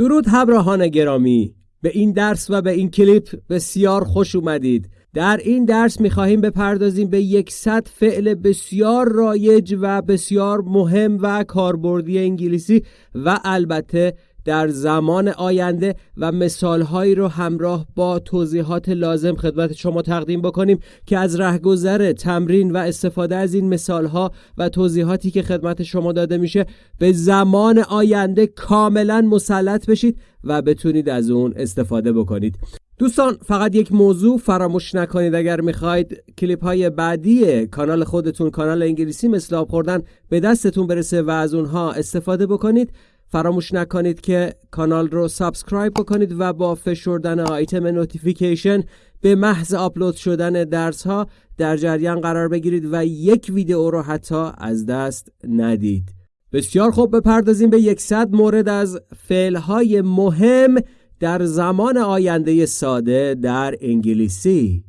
درود همراهان گرامی. به این درس و به این کلیپ بسیار خوش اومدید. در این درس می‌خواهیم بپردازیم به یکصد فعل بسیار رایج و بسیار مهم و کاربردی انگلیسی و البته در زمان آینده و مثالهایی رو همراه با توضیحات لازم خدمت شما تقدیم بکنیم که از رهگذر تمرین و استفاده از این مثالها و توضیحاتی که خدمت شما داده میشه به زمان آینده کاملا مسلط بشید و بتونید از اون استفاده بکنید. دوستان فقط یک موضوع فراموش نکنید اگر می‌خواید کلیپ های بعدی کانال خودتون کانال انگلیسی مثل آب خوردن به دستتون برسه و از اونها استفاده بکنید. فراموش نکنید که کانال رو subscribe بکنید و با فشردن آیتم notification به محض آپلود شدن درس ها در جریان قرار بگیرید و یک ویدئو رو حتی از دست ندید. بسیار خوب بپردازیم به یکصد مورد از فعل های مهم در زمان آینده ساده در انگلیسی.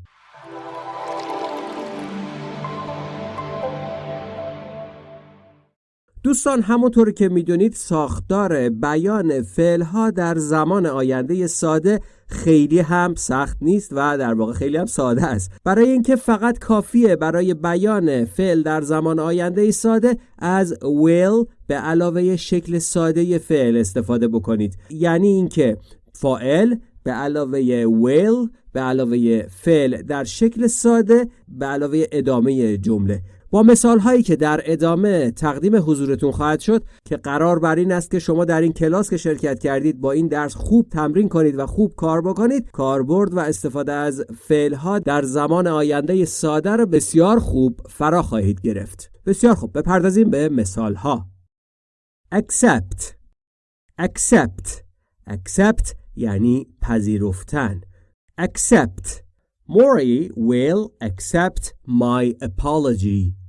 دوستان همونطور که می‌دونید ساختار بیان فعلها در زمان آینده ساده خیلی هم سخت نیست و در واقع خیلی هم ساده است. برای اینکه فقط کافیه برای بیان فعل در زمان آینده ساده از will به علاوه شکل ساده فعل استفاده بکنید. یعنی اینکه فاعل به علاوه will به علاوه فعل در شکل ساده به علاوه ادامه جمله. با مثال هایی که در ادامه تقدیم حضورتون خواهد شد که قرار بر این است که شما در این کلاس که شرکت کردید با این درس خوب تمرین کنید و خوب کار بکنید. کاربرد و استفاده از فعل ها در زمان آینده ساده را بسیار خوب فرا خواهید گرفت. بسیار خوب. بپردازیم به مثال ها accept. Accept. Accept یعنی پذیرفتن. Accept. Maury will accept my apology.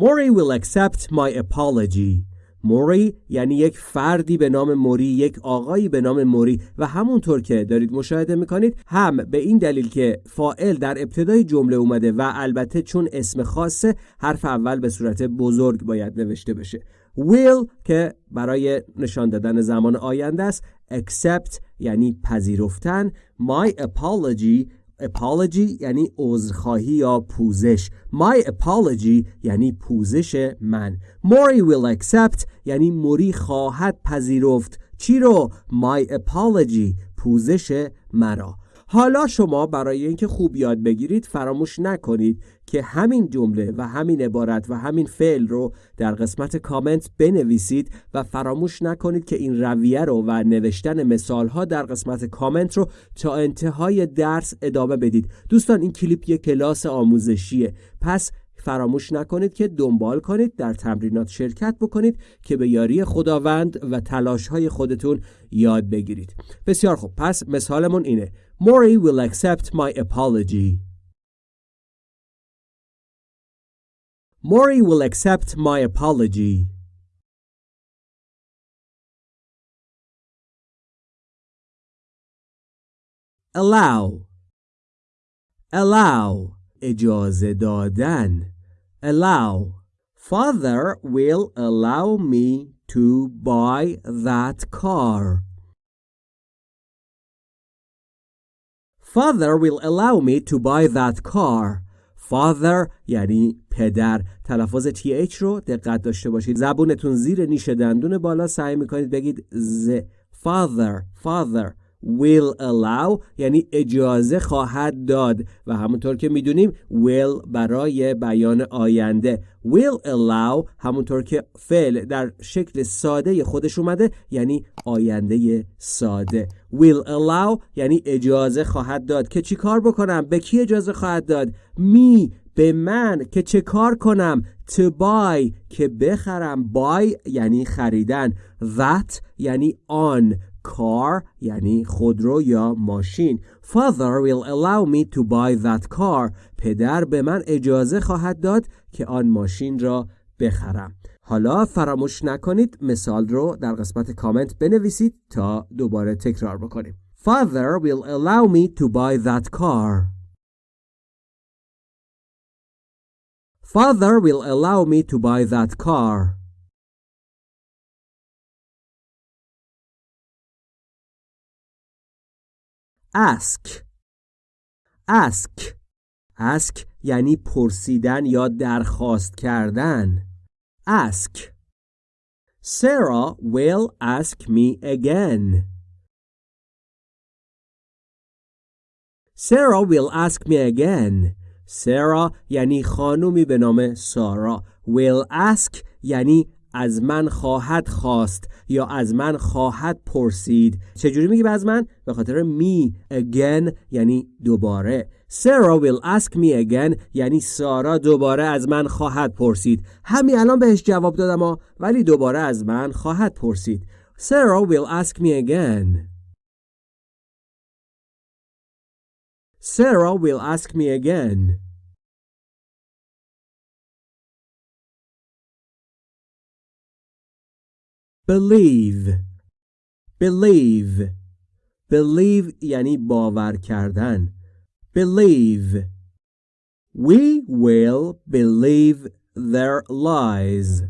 Mori will accept my apology. موری یعنی یک فردی به نام موری یک آقایی به نام موری. و همونطور که دارید مشاهده می‌کنید هم به این دلیل که فائل در ابتدای جمله اومده و البته چون اسم خاصه حرف اول به صورت بزرگ باید نوشته بشه. Will که برای نشان دادن زمان آینده است. Accept یعنی پذیرفتن. My apology apology یعنی عذرخواهی یا پوزش. My apology یعنی پوزش من. موری will accept یعنی موری خواهد پذیرفت. چی رو؟ My apology پوزش مرا. حالا شما برای اینکه خوب یاد بگیرید فراموش نکنید که همین جمله و همین عبارت و همین فعل رو در قسمت کامنت بنویسید و فراموش نکنید که این رویه رو و نوشتن مثال ها در قسمت کامنت رو تا انتهای درس ادامه بدید. دوستان این کلیپ یک کلاس آموزشیه. پس فراموش نکنید که دنبال کنید در تمرینات شرکت بکنید که به یاری خداوند و تلاش های خودتون یاد بگیرید. بسیار خوب. پس مثالمون اینه. Maury will accept my apology. Maury will accept my apology allow allow اجازه دادن allow father will allow me to buy that car father will allow me to buy that car Father یعنی پدر. تلفظ th رو دقت داشته باشید. زبونتون زیر نیش دندون بالا سعی می‌کنید بگید ز father father. Will allow یعنی اجازه خواهد داد. و همونطور که می‌دونیم will برای بیان آینده. will allow همونطور که فعل در شکل ساده خودش اومده یعنی آینده ساده. will allow یعنی اجازه خواهد داد. که چی کار بکنم؟ به کی اجازه خواهد داد؟ می به من. که چه کار کنم؟ to buy. که بخرم. buy یعنی خریدن. that یعنی آن. Car یعنی خودرو یا ماشین. Father will allow me to buy that car. پدر به من اجازه خواهد داد که آن ماشین را بخرم. حالا فراموش نکنید مثال رو در قسمت کامنت بنویسید تا دوباره تکرار بکنیم. Father will allow me to buy that car. Father will allow me to buy that car. Ask ask ask یعنی پرسیدن یا درخواست کردن ask Sarah will ask me again Sarah will ask me again Sarah یعنی خانومی به نام سارا will ask یعنی از من خواهد خواست یا از من خواهد پرسید. چجوری میگیم از من؟ به خاطر می again یعنی دوباره. Sarah will ask me again یعنی سارا دوباره از من خواهد پرسید. همین الان بهش جواب دادم ولی دوباره از من خواهد پرسید. Sarah will ask me again. Sarah will ask me again. Believe believe believe یعنی باور کردن believe we will believe their lies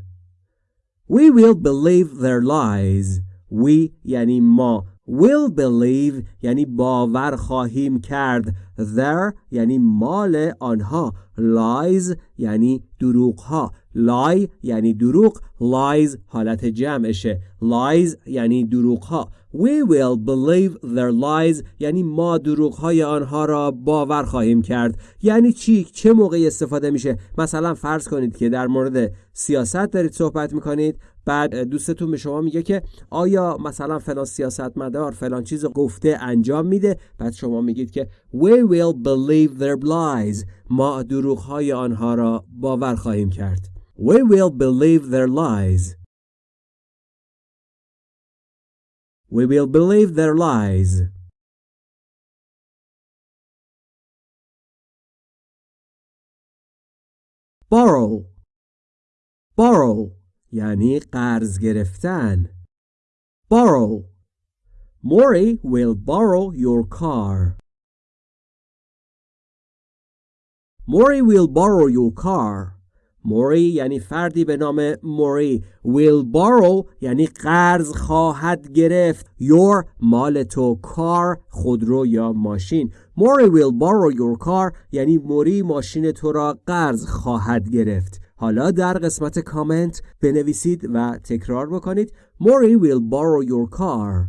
we will believe their lies we یعنی ما will believe یعنی باور خواهیم کرد their یعنی مال آنها lies یعنی دروغ ها lie یعنی دروغ lies حالت جمعشه. Lies یعنی دروغ ها we will believe their lies یعنی ما دروغ های آنها را باور خواهیم کرد. یعنی چی؟ چه موقعی استفاده میشه؟ مثلا فرض کنید که در مورد سیاست دارید صحبت می‌کنید بعد دوستتون به شما میگه که آیا مثلا فلان سیاستمدار فلان چیز گفته انجام میده؟ بعد شما میگید که we will believe their lies. ما دروغ های آنها را باور خواهیم کرد. we will believe their lies we will believe their lies borrow borrow یعنی قرض گرفتن borrow Maury will borrow your car Maury will borrow your car موری یعنی فردی به نام موری. Will borrow یعنی قرض خواهد گرفت. Your مال تو کار خودرو یا ماشین. موری will borrow your car یعنی موری ماشین تو را قرض خواهد گرفت. حالا در قسمت کامنت بنویسید و تکرار بکنید. موری will borrow your car.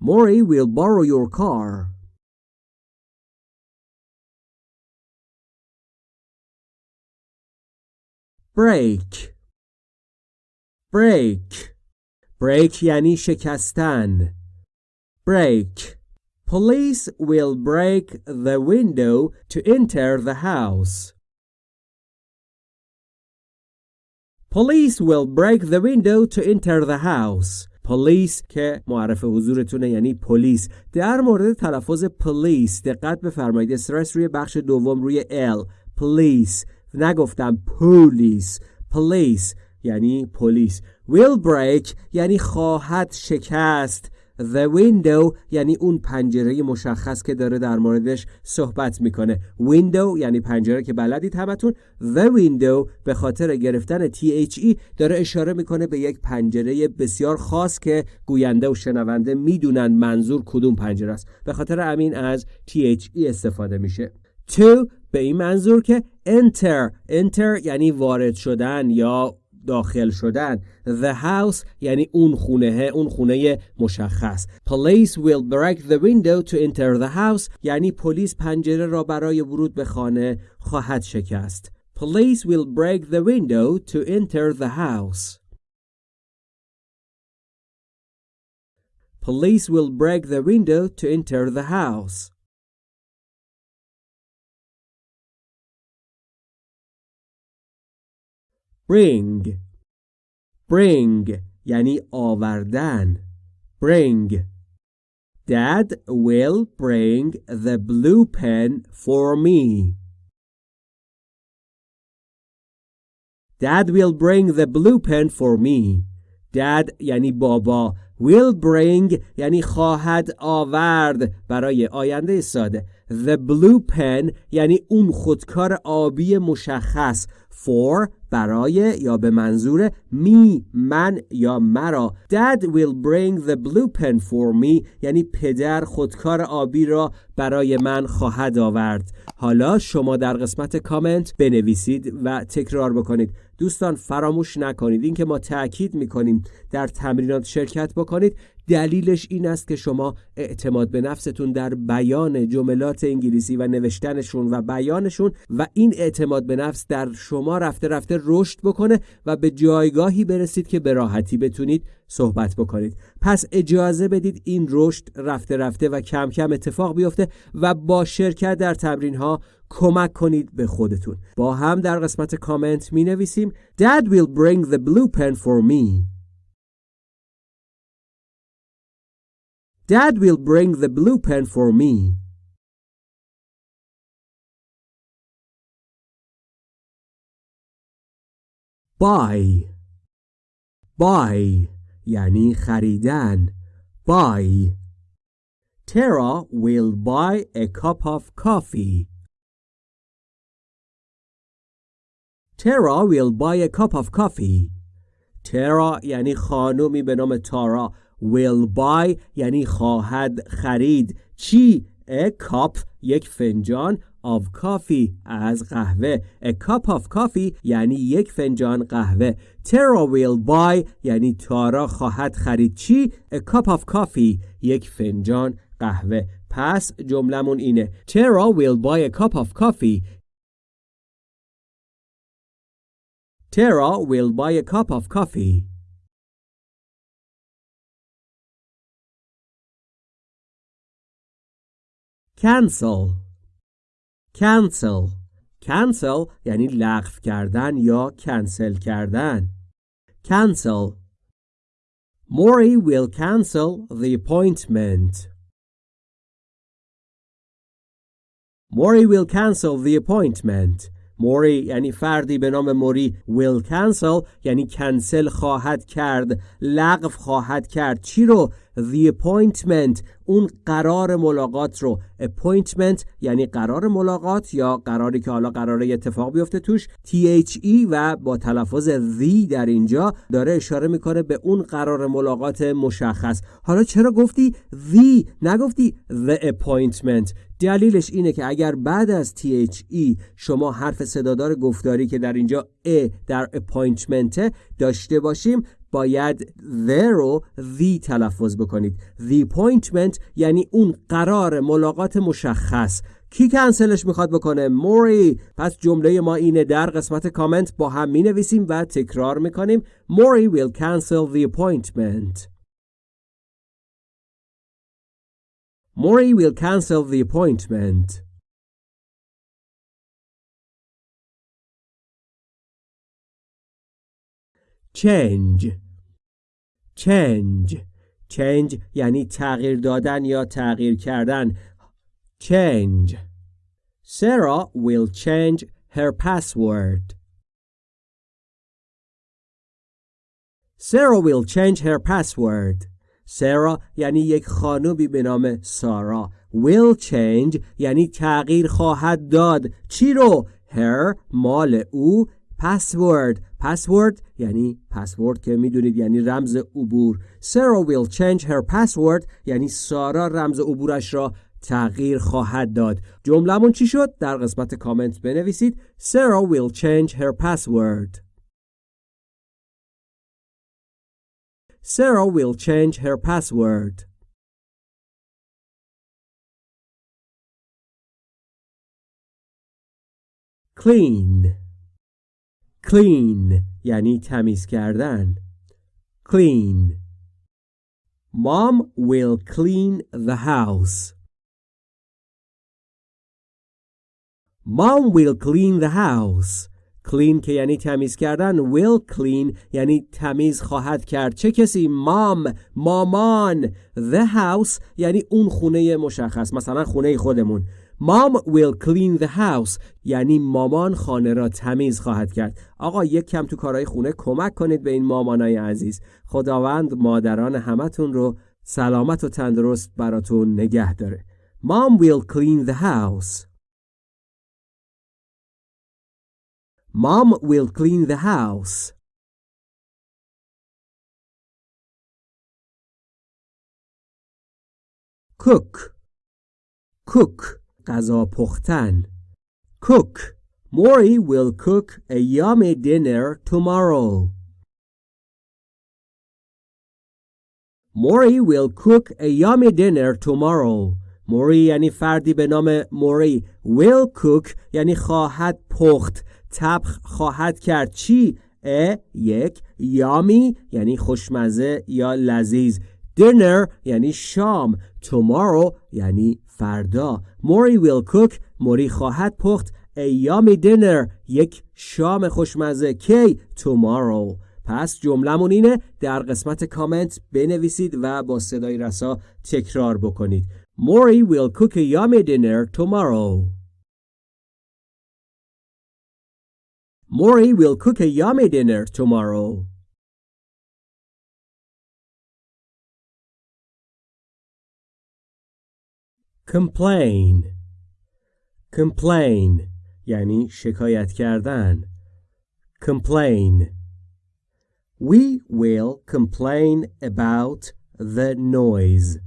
موری will borrow your car. break break break یعنی شکستن break Police will break the window to enter the house. Police will break the window to enter the house. پلیس که معرف حضورتونه یعنی پلیس در مورد تلفظ پلیس دقت بفرمایید استرس روی بخش دوم روی ال پلیس نگفتم پولیس پلیس یعنی پلیس will break یعنی خواهد شکست. The window یعنی اون پنجره مشخص که داره در موردش صحبت می‌کنه. Window یعنی پنجره که بلدید همتون. The window به خاطر گرفتن THE داره اشاره می‌کنه به یک پنجره بسیار خاص که گوینده و شنونده می‌دونن منظور کدوم پنجره است. به خاطر امین از THE استفاده میشه. To به این منظور که enter enter یعنی وارد شدن یا داخل شدن the house یعنی اون خونه اون خونه مشخص police will break the window to enter the house یعنی پلیس پنجره را برای ورود به خانه خواهد شکست police will break the window to enter the house police will break the window to enter the house bring bring یعنی آوردن bring Dad will bring the blue pen for me. Dad will bring the blue pen for me. Dad یعنی بابا will bring یعنی خواهد آورد برای آینده ساده the blue pen یعنی اون خودکار آبی مشخص. for برای یا به منظور می من یا مرا. Dad will bring the blue pen for me. یعنی پدر خودکار آبی را برای من خواهد آورد. حالا شما در قسمت کامنت بنویسید و تکرار بکنید. دوستان فراموش نکنید. اینکه ما تاکید می‌کنیم در تمرینات شرکت بکنید دلیلش این است که شما اعتماد به نفستون در بیان جملات انگلیسی و نوشتنشون و بیانشون و این اعتماد به نفس در شما رفته رفته رشد بکنه و به جایگاهی برسید که به راحتی بتونید صحبت بکنید. پس اجازه بدید این رشد رفته رفته و کم کم اتفاق بیفته و با شرکت در تمرین ها کمک کنید به خودتون با هم در قسمت کامنت می نویسیم Dad will bring the blue pen for me Dad will bring the blue pen for me. Buy Buy یعنی خریدن Buy Tara will buy a cup of coffee. Tara will buy a cup of coffee. Tara یعنی خانومی به نام تارا will buy یعنی خواهد خرید چی؟ a cup یک فنجان of coffee از قهوه a cup of coffee یعنی یک فنجان قهوه Tara will buy یعنی تارا خواهد خرید چی؟ a cup of coffee یک فنجان قهوه پس جملمون اینه Tara will buy a cup of coffee Tara will buy a cup of coffee cancel cancel cancel یعنی لغو کردن یا کنسل کردن cancel Maury will cancel the appointment. Maury will cancel the appointment. موری یعنی فردی به نام موری will cancel یعنی کنسل خواهد کرد لغو خواهد کرد. چی رو؟ The appointment. اون قرار ملاقات رو. Appointment یعنی قرار ملاقات یا قراری که حالا قراره اتفاق بیفته توش. THE و با تلفظ the در اینجا داره اشاره می‌کنه به اون قرار ملاقات مشخص. حالا چرا گفتی the نگفتی the appointment. دلیلش اینه که اگر بعد از THE شما حرف صدادار گفتاری که در اینجا ا در appointment داشته باشیم باید the رو the تلفظ بکنید. The appointment یعنی اون قرار ملاقات مشخص. کی کنسلش می‌خواد بکنه؟ موری. پس جمله ما اینه. در قسمت کامنت با هم می نویسیم و تکرار می‌کنیم. موری will cancel the appointment. موری will cancel the appointment. Change. Change change یعنی تغییر دادن یا تغییر کردن change Sarah will change her password Sarah will change her password Sarah یعنی یک خانومی به نام سارا will change یعنی تغییر خواهد داد چی رو her مال او password پاسورد یعنی پاسورد که می‌دونید یعنی رمز عبور. سارا ویل چنج هر پاسورد یعنی سارا رمز عبورش را تغییر خواهد داد. جملهمون چی شد؟ در قسمت کامنت بنویسید. سارا ویل چنج هر پاسورد سارا ویل چنج هر پاسورد clean. Clean یعنی تمیز کردن. Clean. Mom will clean the house. Mom will clean the house. Clean که یعنی تمیز کردن. Will clean یعنی تمیز خواهد کرد. چه کسی؟ مام مامان. The house یعنی اون خونه مشخص. مثلا خونه خودمون. Mom will clean the house. یعنی مامان خانه را تمیز خواهد کرد. آقا یک کم تو کارهای خونه کمک کنید به این مامانای عزیز. خداوند مادران همتون رو سلامت و تندرست براتون نگه داره. Mom will clean the house. Mom will clean the house. cook. Cook. قضا پختن. کوک موری ویل کوک ا یامی دینر ٹومارو موری ویل کوک ا یامی دینر ٹومارو موری یعنی فردی به نام موری ویل کوک یعنی خواهد پخت. طبخ خواهد کرد. چی؟ یک. یامی یعنی خوشمزه یا لذیذ. دینر یعنی شام. Tomorrow یعنی فردا موری will cook موری خواهد پخت a yummy dinner یک شام خوشمزه کی tomorrow پس جملمون اینه در قسمت کامنت بنویسید و با صدای رسا تکرار بکنید Mori will cook a yummy dinner tomorrow. Mori will cook a yummy dinner tomorrow. Complain Complain یعنی شکایت کردن Complain We will complain about the noise.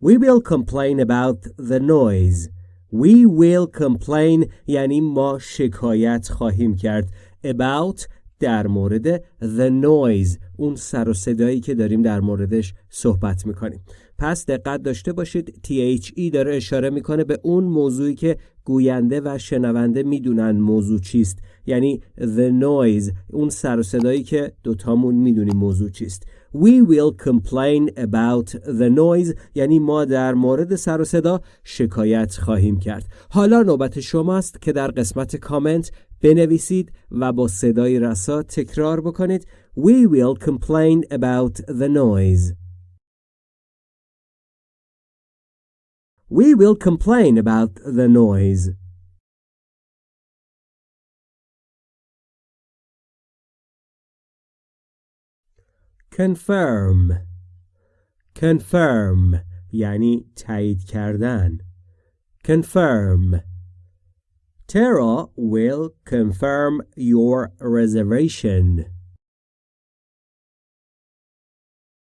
We will complain about the noise. We will complain یعنی ما شکایت خواهیم کرد about در مورد the noise اون سر و صدایی که داریم در موردش صحبت می‌کنیم. پس دقت داشته باشید THE داره اشاره می‌کنه به اون موضوعی که گوینده و شنونده می‌دونن موضوع چیست. یعنی the noise اون سر و صدایی که دوتامون می‌دونیم موضوع چیست. We will complain about the noise یعنی ما در مورد سر و صدا شکایت خواهیم کرد. حالا نوبت شماست که در قسمت کامنت بنویسید و با صدای رسا تکرار بکنید We will complain about the noise We will complain about the noise confirm confirm یعنی تایید کردن confirm Tara will confirm your reservation.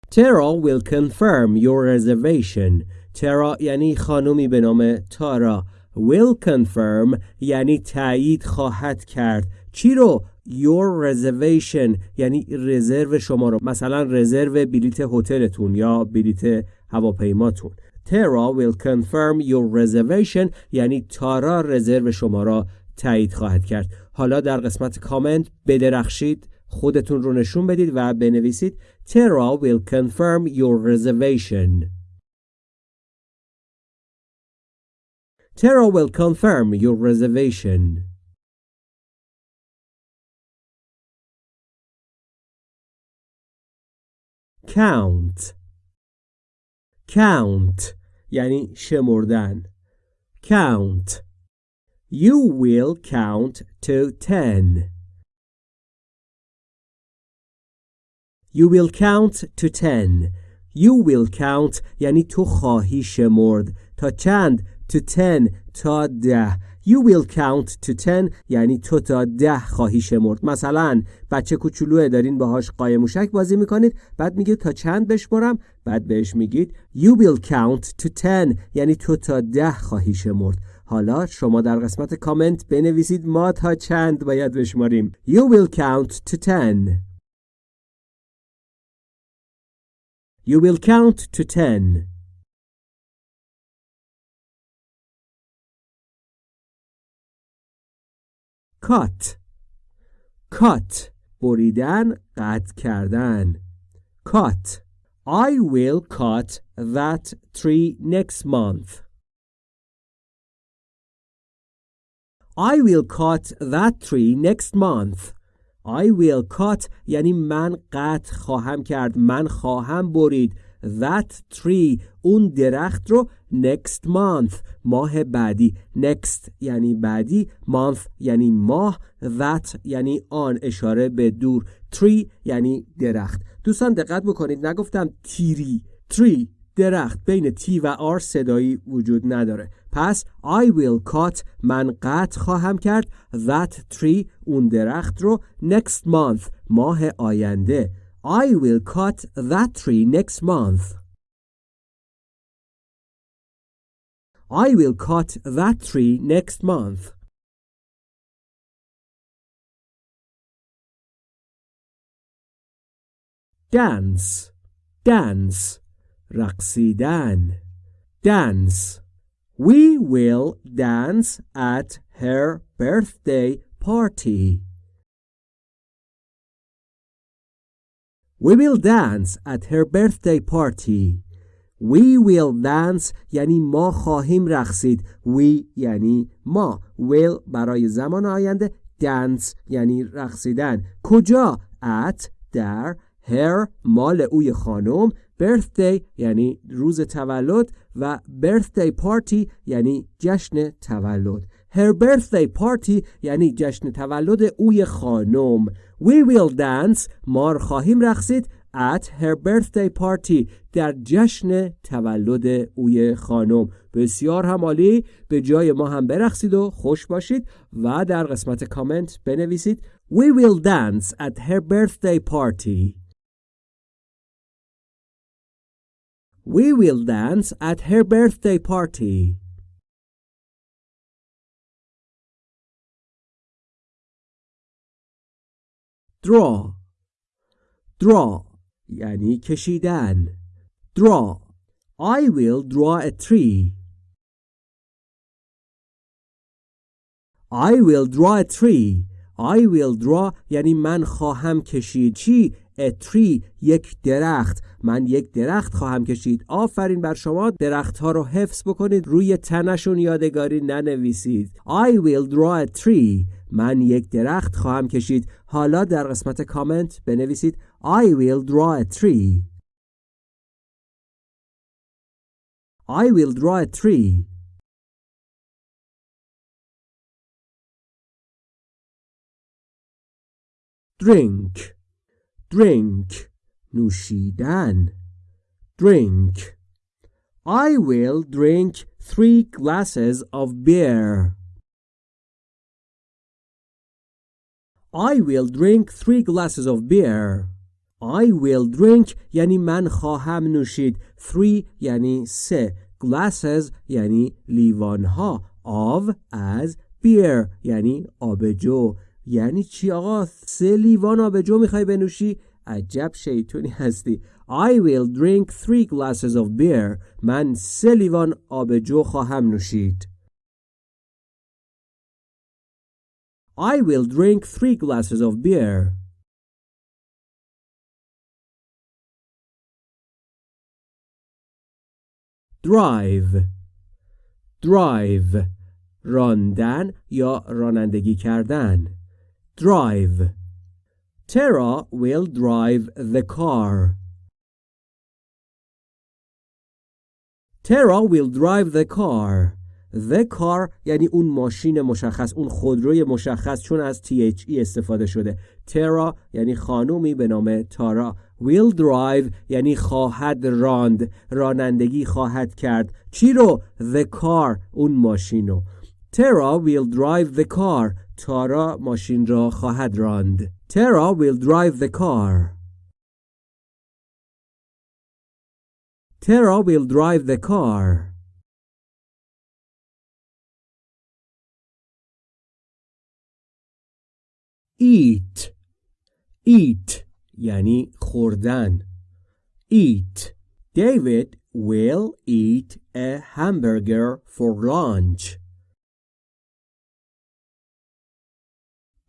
Tara will confirm your reservation. Tara یعنی خانومی به نام تارا. Will confirm یعنی تایید خواهد کرد. چی رو؟ Your reservation یعنی رزرو شما رو. مثلا رزرو بلیت هتلتون یا بلیت هواپیماتون. تارا ویل کنفرم یور رزرویشن یعنی تارا رزرو شما را تایید خواهد کرد حالا در قسمت کامنت بدرخشید خودتون رو نشون بدید و بنویسید تارا ویل کنفرم یور رزرویشن Tara will confirm your reservation. Count. Count یعنی شمردن count You will count to ten. You will count to ten. You will count یعنی تو خواهی شمرد تا چند to ten تا ده You will count to ten یعنی تو تا ده خواهی شمرد. مثلا بچه کوچولوه دارین باهاش قایم موشک بازی می‌کنید بعد میگه تا چند بشمرم بعد بهش میگید You will count to ten یعنی تو تا ده خواهی شمرد. حالا شما در قسمت کامنت بنویسید ما تا چند باید بشماریم. You will count to ten. You will count to ten. cut cut بریدن قطع کردن cut I will cut that tree next month I will cut that tree next month I will cut یعنی من قطع خواهم کرد من خواهم برید That tree اون درخت رو next month ماه بعدی. next یعنی بعدی month یعنی ماه that یعنی آن اشاره به دور. tree یعنی درخت. دوستان دقت بکنید نگفتم تیری. tree درخت. بین تی و آر صدایی وجود نداره. پس I will cut من قطع خواهم کرد. that tree اون درخت رو next month ماه آینده. I will cut that tree next month I will cut that tree next month dance dance رقصیدن dance We will dance at her birthday party. We will dance at her birthday party. We will dance یعنی ما خواهیم رقصید. We یعنی ما. Will برای زمان آینده. Dance یعنی رقصیدن. کجا؟ At در her مال اوی خانم birthday یعنی روز تولد و birthday party یعنی جشن تولد her birthday party یعنی جشن تولد اوی خانم we will dance ما خواهیم رقصید at her birthday party در جشن تولد اوی خانم بسیار هم عالی به جای ما هم برقصید و خوش باشید و در قسمت کامنت بنویسید We will dance at her birthday party We will dance at her birthday party. Draw Draw یعنی کشیدن. Draw I will draw a tree. I will draw a tree. I will draw یعنی من خواهم کشید. چی؟ A tree یک درخت. من یک درخت خواهم کشید. آفرین بر شما درخت ها رو حفظ بکنید. روی تنشون یادگاری ننویسید. I will draw a tree. من یک درخت خواهم کشید. حالا در قسمت کامنت بنویسید I will draw a tree I will draw a tree drink drink نوشیدن drink I will drink three glasses of beer I will drink three glasses of beer. I will drink یعنی من خواهم نوشید three یعنی سه glasses یعنی لیوانها of از beer یعنی آبجو یعنی چی آقا سه لیوان آبجو می‌خوای بنوشی عجب شیطونی هستی I will drink three glasses of beer من سه لیوان آبجو خواهم نوشید I will drink three glasses of beer drive drive راندن یا رانندگی کردن drive Tara will drive the car. Tara will drive the car. The car یعنی اون ماشین مشخص اون خودروی مشخص چون از THE استفاده شده. ترا یعنی خانومی به نام تارا will drive یعنی خواهد راند. رانندگی خواهد کرد. چی رو؟ The car اون ماشین رو. ترا will drive the car. تارا ماشین را خواهد راند. Tara will drive the car. Tara will drive the car. Eat. Eat یعنی خوردن. Eat. David will eat a hamburger for lunch.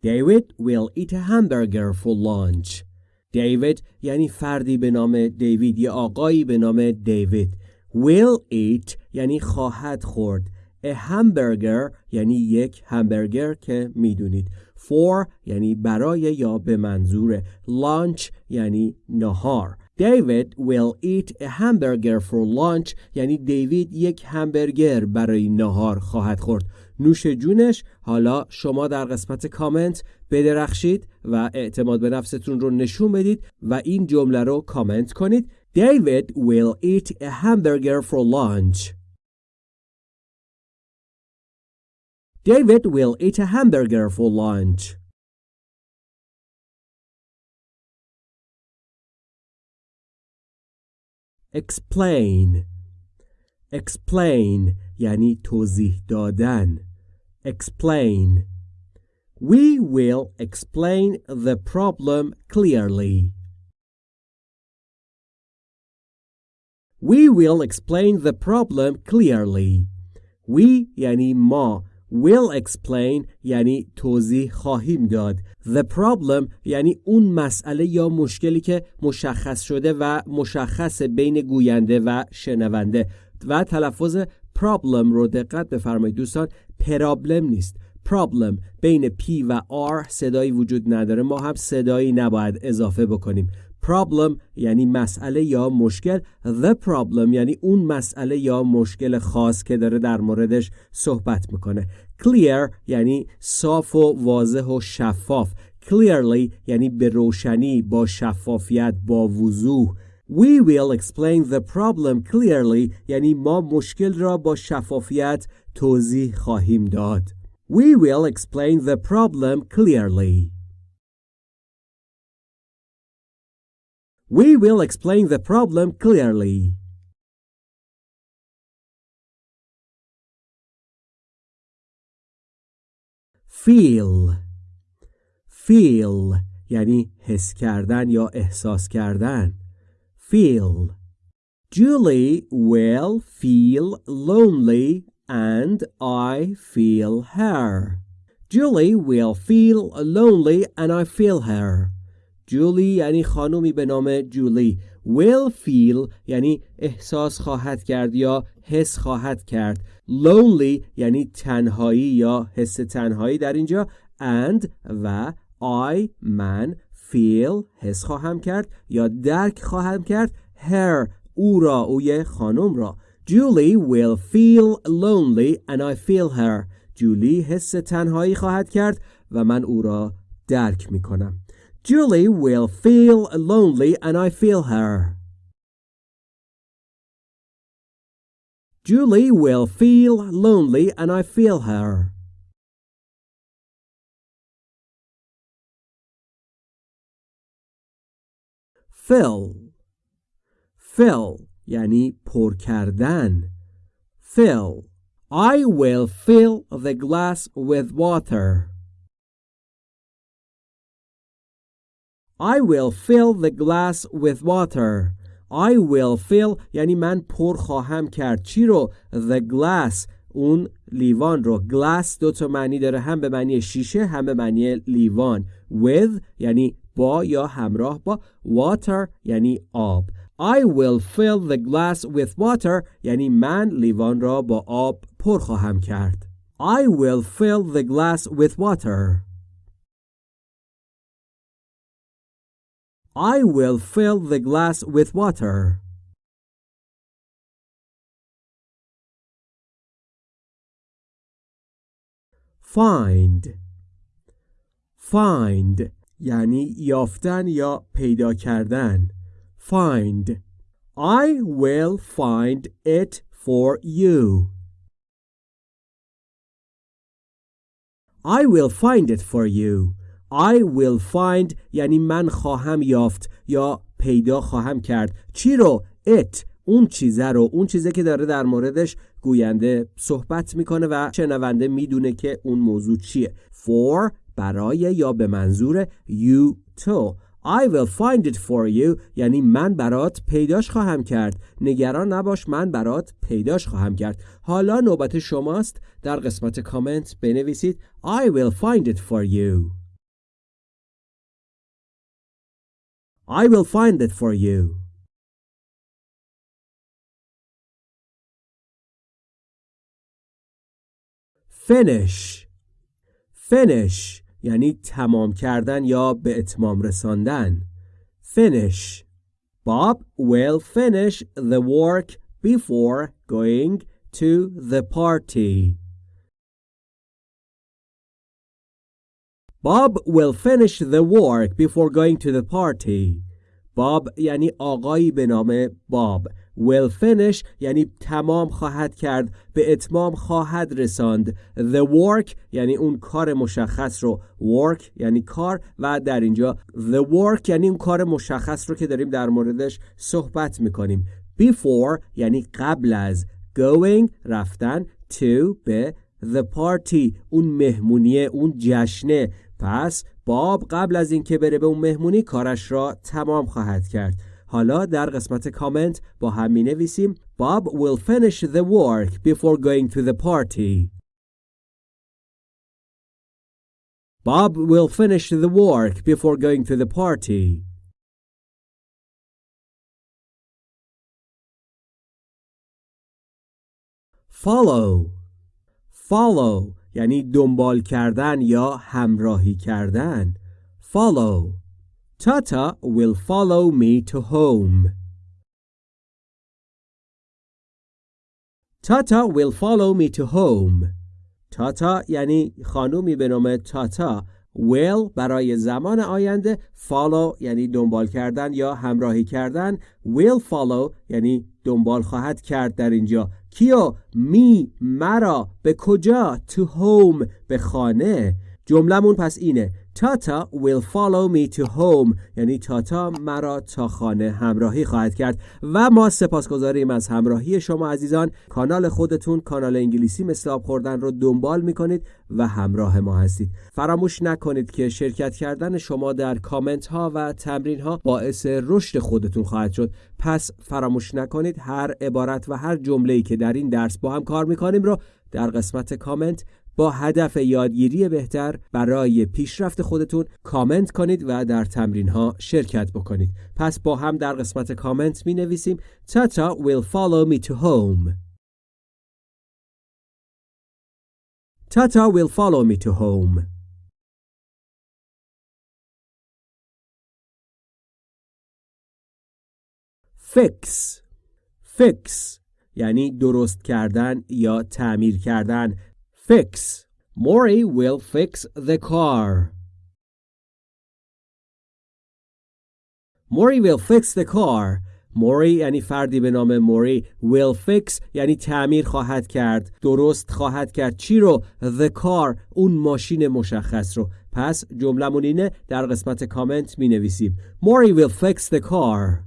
David will eat a hamburger for lunch. David یعنی فردی به نام دیوید یا آقایی به نام دیوید. Will eat یعنی خواهد خورد. A hamburger یعنی یک همبرگر که می‌دونید. For یعنی برای یا به منظور. Lunch یعنی نهار. David will eat a hamburger for lunch یعنی دیوید یک همبرگر برای نهار خواهد خورد. نوش جونش حالا شما در قسمت کامنت بدرخشید و اعتماد به نفستون رو نشون بدید و این جمله رو کامنت کنید David will eat a hamburger for lunch. David will eat a hamburger for lunch. explain explain یعنی توضیح دادن explain we will explain the problem clearly we will explain the problem clearly we یعنی ما will explain یعنی توضیح خواهیم داد. The problem یعنی اون مسئله یا مشکلی که مشخص شده و مشخص بین گوینده و شنونده. و تلفظ problem رو دقت بفرمایید دوستان. پرابلم نیست. Problem بین P و R صدایی وجود نداره. ما هم صدایی نباید اضافه بکنیم. Problem یعنی مسئله یا مشکل the problem یعنی اون مسئله یا مشکل خاص که داره در موردش صحبت می‌کنه clear یعنی صاف و واضح و شفاف clearly یعنی به روشنی با شفافیت با وضوح We will explain the problem clearly یعنی ما مشکل را با شفافیت توضیح خواهیم داد. We will explain the problem clearly. We will explain the problem clearly. Feel Feel یعنی حس کردن یا احساس کردن feel. Julie will feel lonely and I feel her. Julie will feel lonely and I feel her. Julie یعنی خانومی به نام جولی. Will feel یعنی احساس خواهد کرد یا حس خواهد کرد. Lonely یعنی تنهایی یا حس تنهایی در اینجا. And و I من feel حس خواهم کرد یا درک خواهم کرد. Her او را اوی خانم را. Julie will feel lonely and I feel her. جولی حس تنهایی خواهد کرد و من او را درک می کنم. Julie will feel lonely and I feel her Julie will feel lonely and I feel her fill fill یعنی پر کردن fill I will fill the glass with water I will fill the glass with water. I will fill یعنی من پر خواهم کرد چی رو the glass اون لیوان رو glass دو تا معنی داره هم به معنی شیشه هم به معنی لیوان with یعنی با یا همراه با water یعنی آب I will fill the glass with water یعنی من لیوان را با آب پر خواهم کرد I will fill the glass with water. I will fill the glass with water find find یعنی یافتن یا پیدا کردن find I will find it for you I will find it for you I will find یعنی من خواهم یافت یا پیدا خواهم کرد. چی رو؟ It اون چیزه رو. اون چیزه که داره در موردش گوینده صحبت می‌کنه و شنونده می‌دونه که اون موضوع چیه. For برای یا به منظور you تو I will find it for you یعنی من برات پیداش خواهم کرد. نگران نباش من برات پیداش خواهم کرد. حالا نوبت شماست. در قسمت کامنت بنویسید. I will find it for you. I will find it for you finish finish یعنی تمام کردن یا به اتمام رساندن finish Bob will finish the work before going to the party Bob will finish the work before going to the party. باب یعنی آقایی به نام باب will finish یعنی تمام خواهد کرد به اتمام خواهد رساند. The work یعنی اون کار مشخص رو. Work یعنی کار و در اینجا the work یعنی اون کار مشخص رو که داریم در موردش صحبت می‌کنیم. Before یعنی قبل از. Going رفتن. To به. The party اون مهمونیه اون جشنه پس باب قبل از اینکه بره به اون مهمونی کارش را تمام خواهد کرد حالا در قسمت کامنت با هم می نویسیم Bob will finish the work before going to the party. Bob will finish the work before going to the party. Follow Follow یعنی دنبال کردن یا همراهی کردن. Follow. Tata will follow me to home. Tata will follow me to home. تاتا یعنی خانومی به نام تاتا will برای زمان آینده follow یعنی دنبال کردن یا همراهی کردن. Will follow یعنی دنبال خواهد کرد در اینجا. کیو؟ می مرا. به کجا؟ to home به خانه. جملمون پس اینه. تاتا will follow me to home. یعنی تاتا مرا تا خانه همراهی خواهد کرد. و ما سپاسگزاریم از همراهی شما عزیزان. کانال خودتون کانال انگلیسی مثل آب خوردن رو دنبال می‌کنید و همراه ما هستید. فراموش نکنید که شرکت کردن شما در کامنت ها و تمرین ها باعث رشد خودتون خواهد شد. پس فراموش نکنید هر عبارت و هر جمله که در این درس با هم کار می‌کنیم رو در قسمت کامنت با هدف یادگیری بهتر برای پیشرفت خودتون کامنت کنید و در تمرین ها شرکت بکنید. پس با هم در قسمت کامنت می نویسیم تاتا will follow me to home. تاتا will follow me to home. Fix. Fix. یعنی درست کردن یا تعمیر کردن. Fix. Maury will fix the car. Maury will fix the car. موری یعنی فردی به نام موری will fix یعنی تعمیر خواهد کرد. درست خواهد کرد. چی رو؟ The car اون ماشین مشخص رو. پس جملمون اینه در قسمت کامنت می نویسیم موری will fix the car.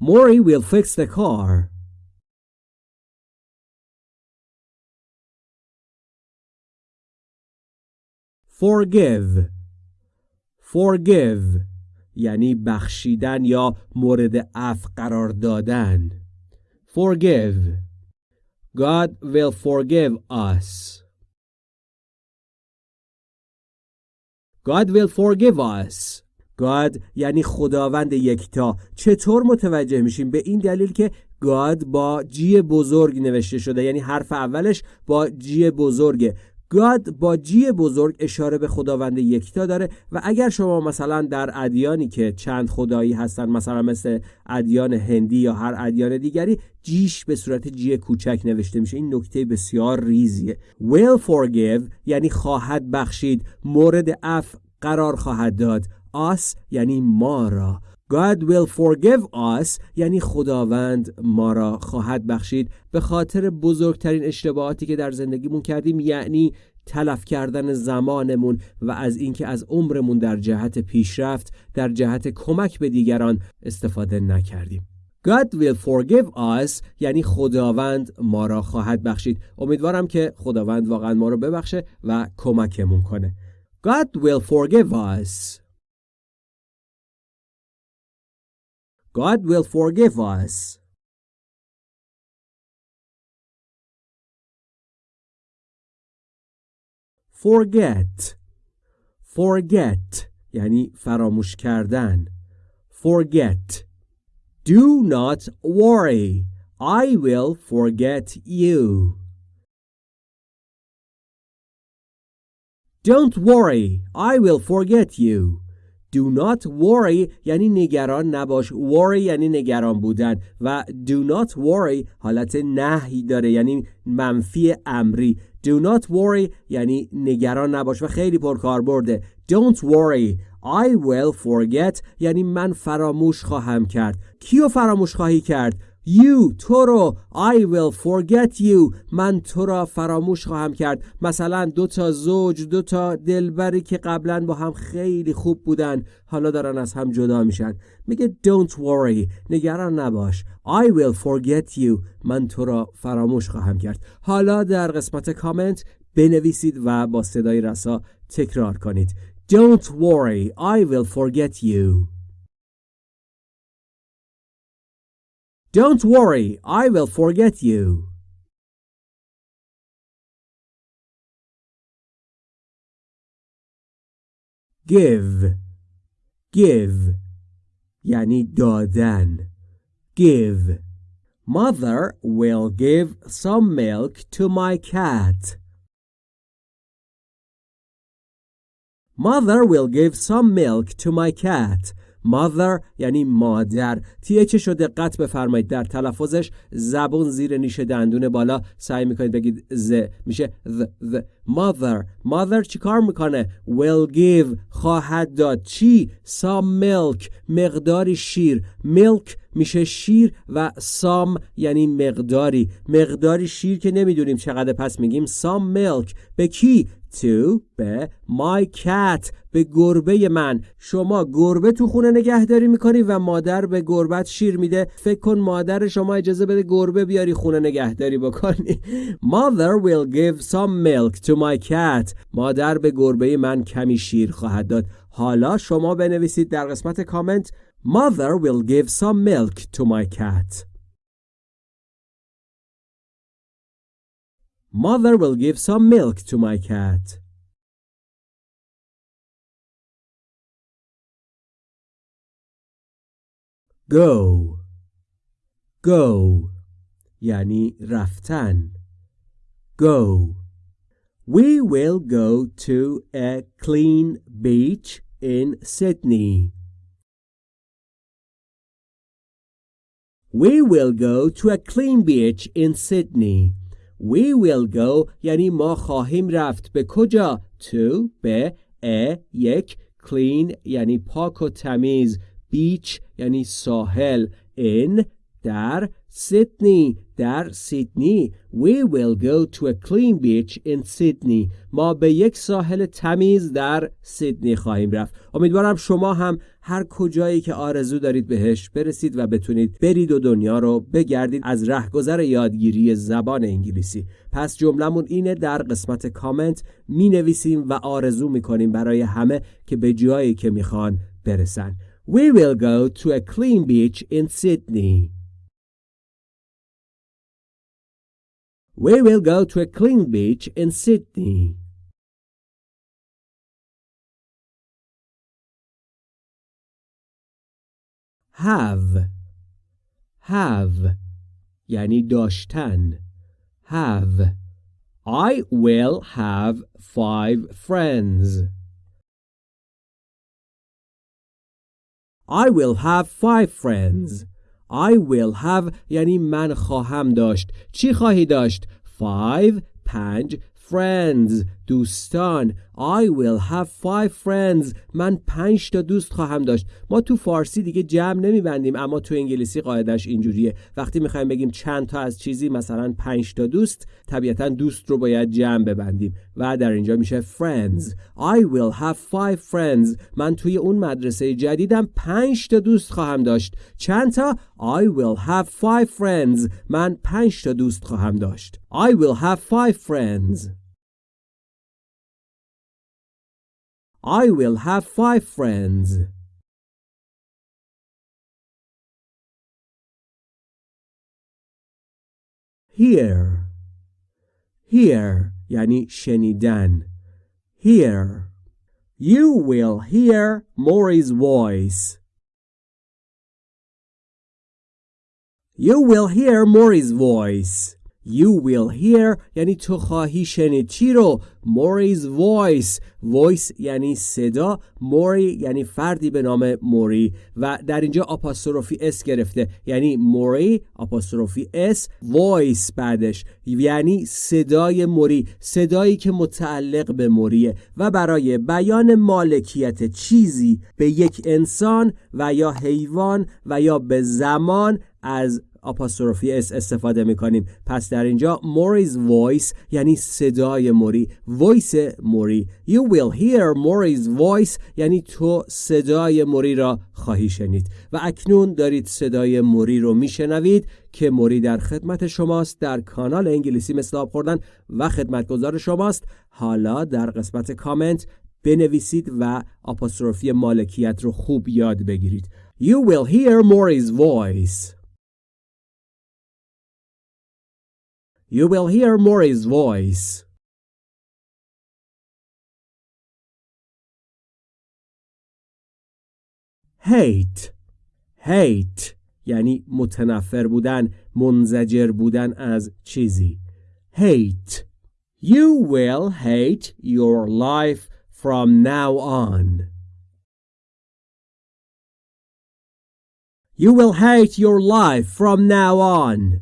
موری will fix the car. Forgive. Forgive یعنی بخشیدن یا مورد عفو قرار دادن. Forgive. God will forgive us. God will forgive us. God یعنی خداوند یکتا. چطور متوجه میشیم؟ به این دلیل که God با جی بزرگ نوشته شده. یعنی حرف اولش با جی بزرگه. گاد با جی بزرگ اشاره به خداوند یکتا داره و اگر شما مثلا در ادیانی که چند خدایی هستن مثلا مثل ادیان هندی یا هر ادیان دیگری جیش به صورت جی کوچک نوشته میشه. این نکته بسیار ریزیه. Will forgive یعنی خواهد بخشید. مورد اف قرار خواهد داد. Us یعنی ما را. God will forgive us یعنی خداوند ما را خواهد بخشید. به خاطر بزرگترین اشتباهاتی که در زندگیمون کردیم یعنی تلف کردن زمانمون و از اینکه از عمرمون در جهت پیشرفت در جهت کمک به دیگران استفاده نکردیم. God will forgive us یعنی خداوند ما را خواهد بخشید. امیدوارم که خداوند واقعا ما را ببخشه و کمکمون کنه. God will forgive us. God will forgive us. Forget Forget یعنی فراموش کردن Forget Do not worry I will forget you Don't worry I will forget you Do not worry یعنی نگران نباش. Worry یعنی نگران بودن و do not worry حالت نهی داره یعنی منفی امری. Do not worry یعنی نگران نباش و خیلی پرکار برده Don't worry. I will forget یعنی من فراموش خواهم کرد. کیو فراموش خواهی کرد؟ You تو رو I will forget you. من تو را فراموش خواهم کرد. مثلا دو تا زوج دو تا دلبری که قبلا با هم خیلی خوب بودن حالا دارن از هم جدا میشن. میگه don't worry. نگران نباش. I will forget you. من تو را فراموش خواهم کرد. حالا در قسمت کامنت بنویسید و با صدای رسا تکرار کنید. Don't worry. I will forget you. Don't worry, I will forget you. Give, give, yani دادن. Give. Mother will give some milk to my cat. Mother will give some milk to my cat. Mother یعنی مادر. تیچش رو دقت بفرمایید. در تلفظش زبون زیر نیش دندون بالا. سعی می‌کنید بگید ز. میشه the, the. mother mother چی کار می‌کنه؟ Will give. خواهد داد. چی؟ Some milk. مقداری شیر. Milk میشه شیر و سام یعنی مقداری. مقداری شیر که نمی‌دونیم چقدر پس میگیم some milk. به کی؟ To به my cat به گربه من. شما گربه تو خونه نگهداری می‌کنی و مادر به گربت شیر میده. فکر کن مادر شما اجازه بده گربه بیاری خونه نگهداری بکنی. Mother will give some milk to my cat. مادر به گربه من کمی شیر خواهد داد. حالا شما بنویسید در قسمت کامنت. Mother will give some milk to my cat. Mother will give some milk to my cat. Go Go یعنی رفتن Go We will go to a clean beach in Sydney. We will go to a clean beach in Sydney. We will go. یعنی ما خواهیم رفت. به کجا؟ To به a یک clean یعنی پاک و تمیز. Beach یعنی ساحل. In در سیدنی در سیدنی We will go to a clean beach in Sydney. ما به یک ساحل تمیز در سیدنی خواهیم رفت. امیدوارم شما هم هر کجایی که آرزو دارید بهش برسید و بتونید برید و دنیا رو بگردید از رهگذر یادگیری زبان انگلیسی. پس جملمون اینه در قسمت کامنت می نویسیم و آرزو می کنیم برای همه که به جایی که می‌خوان برسن. We will go to a clean beach in Sydney. We will go to a clean beach in Sydney. Have have یعنی داشتن have I will have five friends. I will have five friends. I will have یعنی من خواهم داشت چی خواهی داشت؟ five پنج friends. دوستان I will have five friends. من پنج تا دوست خواهم داشت. ما تو فارسی دیگه جمع نمیبندیم اما تو انگلیسی قاعدش اینجوریه. وقتی می‌خوایم بگیم چند تا از چیزی مثلا پنج تا دوست طبیعتا دوست رو باید جمع ببندیم. و در اینجا میشه friends. I will have five friends. من توی اون مدرسه جدیدم پنج تا دوست خواهم داشت. چند تا؟ I will have five friends. من پنج تا دوست خواهم داشت. I will have five friends. I will have five friends. Here Here یعنی شنیدن Here You will hear Maury's voice. You will hear Maury's voice. You will hear یعنی تو خواهی شنید. چی رو؟ Mori's voice. Voice یعنی صدا. موری یعنی فردی به نام موری و در اینجا آپاستروفی اس گرفته. یعنی موری آپاستروفی اس voice بعدش. یعنی صدای موری صدایی که متعلق به موریه و برای بیان مالکیت چیزی به یک انسان و یا حیوان و یا به زمان از آپاستروفی اس استفاده می‌کنیم. پس در اینجا موری's voice یعنی صدای موری. Voice موری. You will hear موری's voice یعنی تو صدای موری را خواهی شنید. و اکنون دارید صدای موری رو میشنوید که موری در خدمت شماست در کانال انگلیسی مثل آب خوردن و خدمتگزار شماست. حالا در قسمت کامنت بنویسید و آپاستروفی مالکیت رو خوب یاد بگیرید. You will hear Maury's voice. You will hear Maury's voice. hate hate یعنی متنفر بودن منزجر بودن از چیزی hate you will hate your life from now on you will hate your life from now on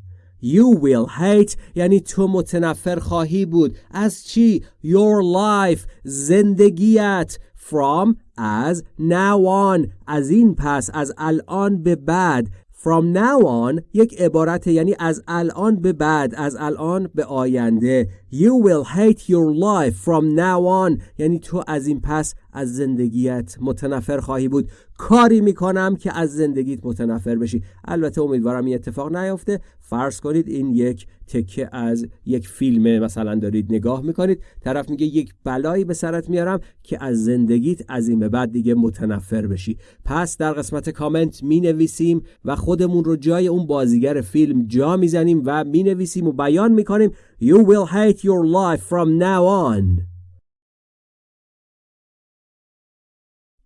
You will hate. یعنی تو متنفر خواهی بود. از چی؟ Your life. زندگیت. From. As. Now on. از این پس. از الان به بعد. From now on یک عبارت یعنی از الان به بعد. از الان به آینده. You will hate your life. From now on. یعنی تو از این پس از زندگیت متنفر خواهی بود. کاری می‌کنم که از زندگیت متنفر بشی. البته امیدوارم این اتفاق نیفته. فرض کنید این یک تکه از یک فیلم مثلا دارید نگاه می‌کنید. طرف میگه یک بلایی به سرت میارم که از زندگیت از این به بعد دیگه متنفر بشی. پس در قسمت کامنت می نویسیم و خودمون رو جای اون بازیگر فیلم جا می‌زنیم و می نویسیم و بیان می‌کنیم. You will hate your life from now on.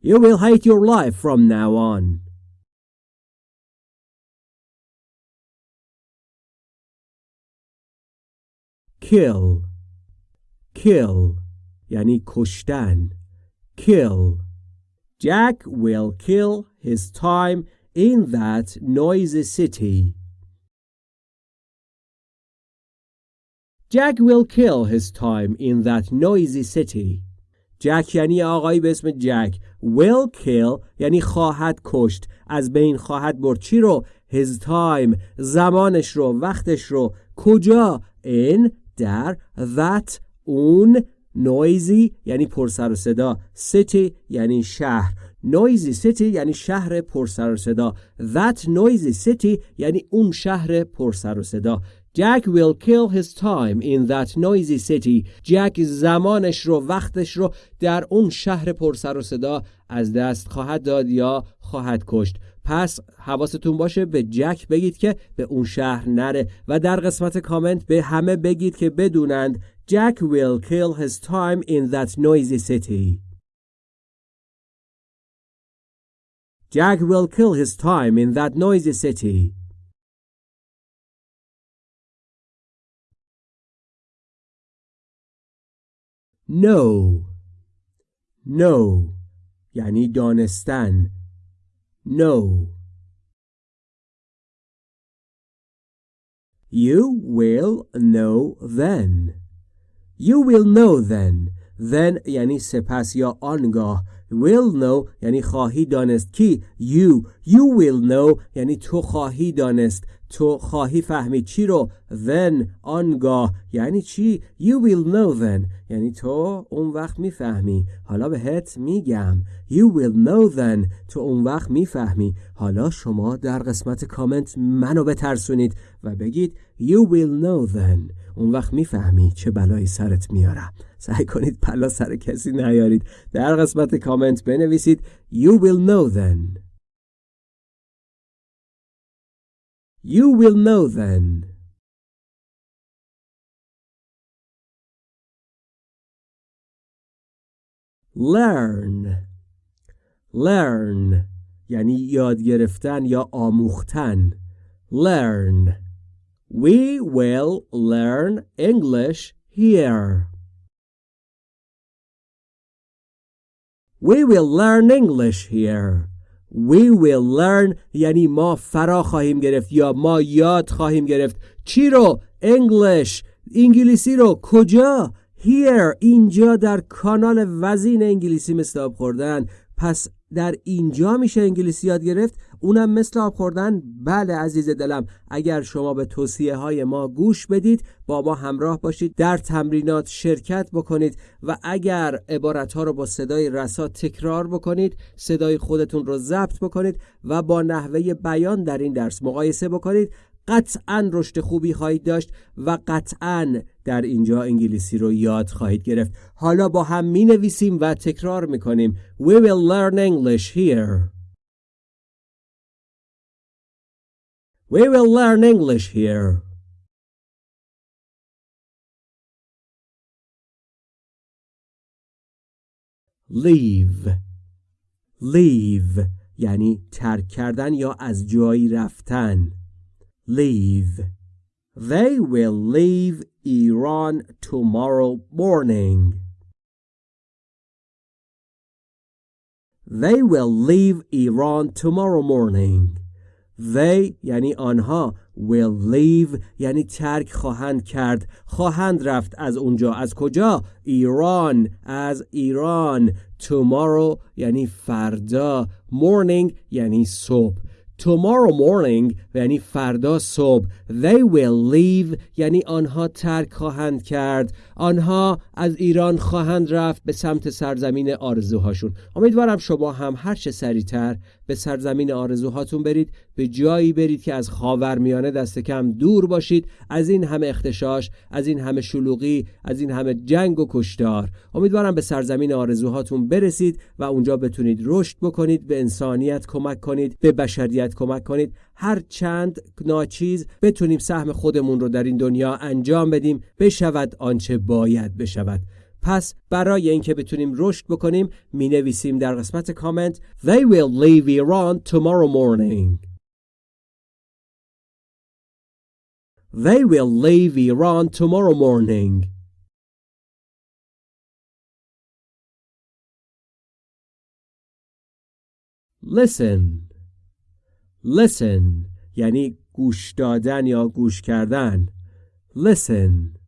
You will hate your life from now on. Kill Kill یعنی کشتن Kill Jack will kill his time in that noisy city. Jack will kill his time in that noisy city. جک یعنی آقایی به اسم جک. Will kill یعنی خواهد کشت. از بین خواهد برد. چی رو؟ His time. زمانش رو. وقتش رو. کجا؟ In. در. That. اون. Noisy یعنی پرسر و صدا. City یعنی شهر. Noisy city یعنی شهر پرسر و صدا. That noisy city یعنی اون شهر پرسر و صدا. Jack will kill his time in that noisy city. جک زمانش رو وقتش رو در اون شهر پرسر و صدا از دست خواهد داد یا خواهد کشت. پس حواستون باشه به جک بگید که به اون شهر نره و در قسمت کامنت به همه بگید که بدونند Jack will kill his time in that noisy city. Jack will kill his time in that noisy city. know know یعنی دانستن know You will know then You will know then Then یعنی سپس یا آنگاه will know یعنی خواهی دانست کی you you will know یعنی تو خواهی دانست تو خواهی فهمید چی رو then آنگاه یعنی چی؟ You will know then. یعنی تو اون وقت می‌فهمی. حالا بهت میگم. You will know then. تو اون وقت می‌فهمی. حالا شما در قسمت کامنت منو بترسونید و بگید you will know then. اون وقت می‌فهمی چه بلایی سرت میارم سعی کنید پلا سر کسی نیارید. در قسمت کامنت بنویسید You will know then. You will know then Learn Learn یعنی یاد گرفتن یا آموختن Learn We will learn English here. We will learn English here. We will learn یعنی ما فرا خواهیم گرفت یا ما یاد خواهیم گرفت. چی رو؟ English. انگلیسی رو. کجا؟ Here. اینجا در کانال وزین انگلیسی مثل آب خوردن. پس در اینجا میشه انگلیسی یاد گرفت؟ اونم مثل آب خوردن. بله عزیز دلم اگر شما به توصیه های ما گوش بدید با ما همراه باشید در تمرینات شرکت بکنید و اگر عبارت ها رو با صدای رسا تکرار بکنید صدای خودتون رو ضبط بکنید و با نحوه بیان در این درس مقایسه بکنید. قطعا رشد خوبی خواهید داشت و قطعا در اینجا انگلیسی رو یاد خواهید گرفت. حالا با هم می نویسیم و تکرار می کنیم We will learn English here. We will learn English here Leave Leave یعنی ترک کردن یا از جایی رفتن leave. They will leave Iran tomorrow morning. They will leave Iran tomorrow morning. They یعنی آنها will leave یعنی ترک خواهند کرد. خواهند رفت از اونجا. از کجا؟ ایران. از ایران. Tomorrow یعنی فردا. Morning یعنی صبح. Tomorrow morning یعنی فردا صبح. They will leave یعنی آنها ترک خواهند کرد. آنها از ایران خواهند رفت به سمت سرزمین آرزوهاشون. امیدوارم شما هم هر چه سریعتر به سرزمین آرزوهاتون برید به جایی برید که از خاورمیانه دست کم دور باشید. از این همه اختشاش از این همه شلوغی از این همه جنگ و کشتار. امیدوارم به سرزمین آرزوهاتون برسید و اونجا بتونید رشد بکنید به انسانیت کمک کنید به بشریت کمک کنید. هر چند ناچیز بتونیم سهم خودمون رو در این دنیا انجام بدیم بشود آنچه باید بشود. پس برای اینکه بتونیم رشد بکنیم می نویسیم در قسمت کامنت They will leave Iran tomorrow morning They will leave Iran tomorrow morning Listen Listen یعنی گوش دادن یا گوش کردن Listen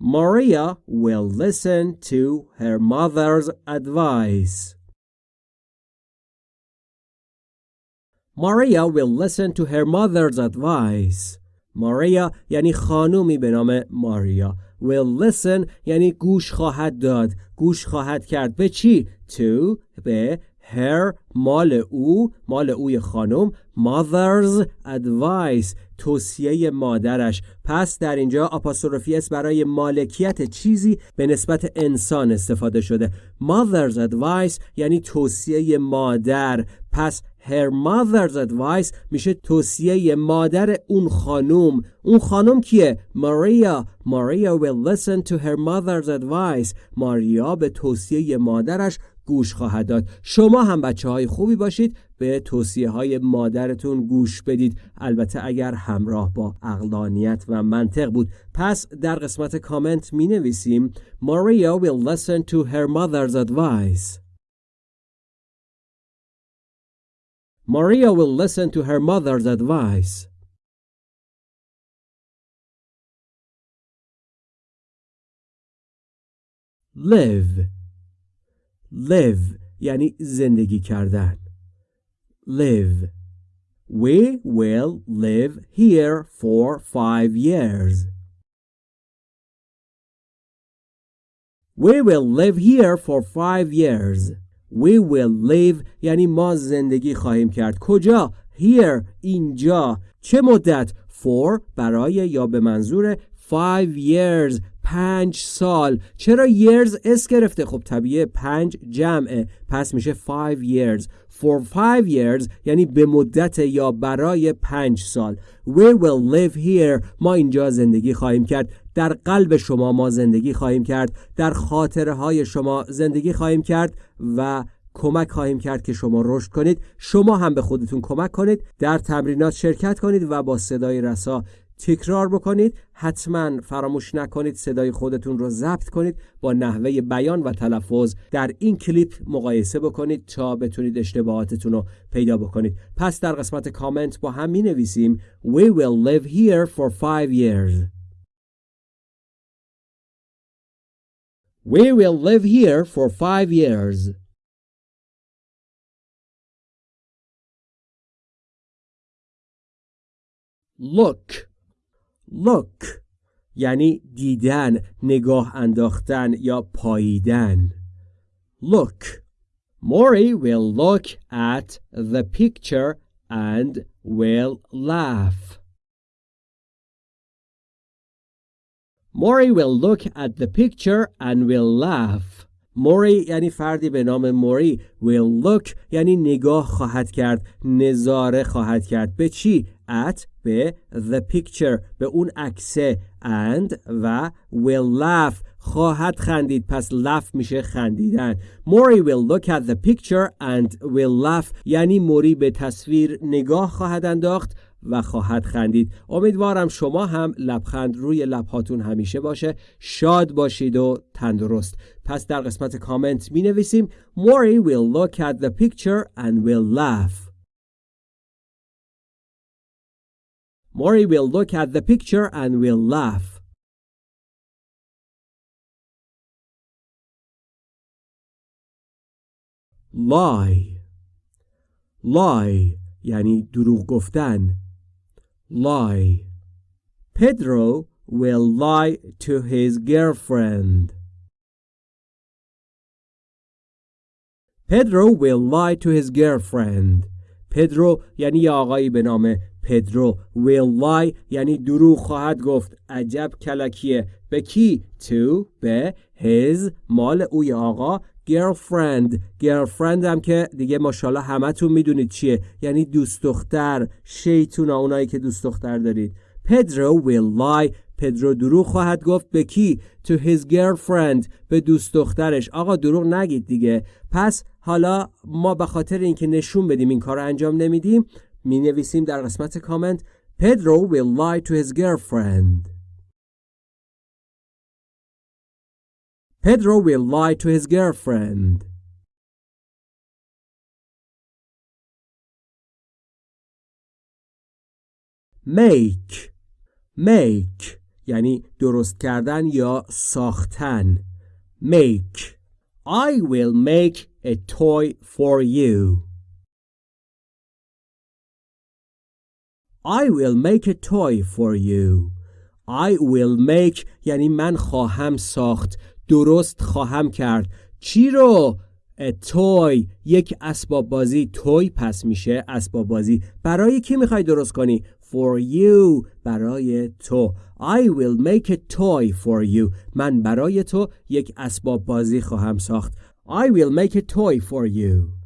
Maria will listen to her mother's advice. Maria will listen to her mother's advice. Maria یعنی خانومی به نام ماریا will listen یعنی گوش خواهد داد گوش خواهد کرد به چی؟ to به her مال او مال اوی خانم mother's advice توصیه مادرش. پس در اینجا آپاستروفی برای مالکیت چیزی به نسبت انسان استفاده شده. Mother's advice یعنی توصیه مادر. پس her mother's advice میشه توصیه مادر اون خانوم اون خانم کیه؟ ماریا ماریا will listen to her mother's advice. ماریا به توصیه مادرش گوش خواهد داد. شما هم بچه های خوبی باشید. به توصیه های مادرتون گوش بدید. البته اگر همراه با اقلانیت و منطق بود. پس در قسمت کامنت می نویسیم Maria will listen to her mother's advice. Maria will listen to her mother's advice. Live. Live یعنی زندگی کردن live We will live here for five years. We will live here for five years. We will live یعنی ما زندگی خواهیم کرد. کجا؟ Here اینجا. چه مدت؟ For برای یا به منظور five years پنج سال. چرا years اس گرفته؟ خب طبیعه پنج جمعه. پس میشه five years. For five years یعنی به مدت یا برای پنج سال. We will live here. ما اینجا زندگی خواهیم کرد. در قلب شما ما زندگی خواهیم کرد. در خاطره های شما زندگی خواهیم کرد و کمک خواهیم کرد که شما رشد کنید. شما هم به خودتون کمک کنید. در تمرینات شرکت کنید و با صدای رسا تکرار بکنید حتما فراموش نکنید صدای خودتون رو ضبط کنید با نحوه بیان و تلفظ. در این کلیپ مقایسه بکنید تا بتونید اشتباهاتتون رو پیدا بکنید. پس در قسمت کامنت با هم می نویسیم We will live here for five years. We will live here for five years. Look. look یعنی دیدن نگاه انداختن یا پاییدن look Mori will look at the picture and will laugh Mori will look at the picture and will laugh موری یعنی فردی به نام موری. Will look یعنی نگاه خواهد کرد نظاره خواهد کرد. به چی؟ At به the picture به اون عکسه. And و will laugh خواهد خندید. پس laugh میشه خندیدن. موری will look at the picture and will laugh یعنی موری به تصویر نگاه خواهد انداخت. و خواهد خندید. امیدوارم شما هم لبخند روی لبهاتون همیشه باشه. شاد باشید و تندرست. پس در قسمت کامنت می نویسیم Mori will look at the picture and will laugh. Mori will look at the picture and will laugh. Lie. Lie یعنی دروغ گفتن. Lie. Pedro will lie to his girlfriend. Pedro will lie to his girlfriend. پدرو یعنی آقایی به نام پدرو will lie یعنی دروغ خواهد گفت عجب کلکیه به کی to به his مال اوی آقا girlfriend. Girlfriend هم که دیگه ماشاءالله همتون می‌دونید چیه. یعنی دوست دختر شیطونا اونایی که دوست دختر دارید. پدرو will lie. پدرو دروغ خواهد گفت. به کی؟ To his girlfriend. به دوست دخترش. آقا دروغ نگید دیگه. پس حالا ما به خاطر اینکه نشون بدیم این کار انجام نمیدیم می نویسیم در قسمت کامنت. Pedro will lie to his girlfriend. Pedro will lie to his girlfriend. Make make یعنی درست کردن یا ساختن make I will make a toy for you I will make a toy for you I will make یعنی من خواهم ساخت درست خواهم کرد. چی رو؟ توی یک اسباب بازی. توی پس میشه اسباب بازی. برای کی می‌خوای درست کنی؟ For you برای تو. I will make a toy for you. من برای تو یک اسباب بازی خواهم ساخت. I will make a toy for you.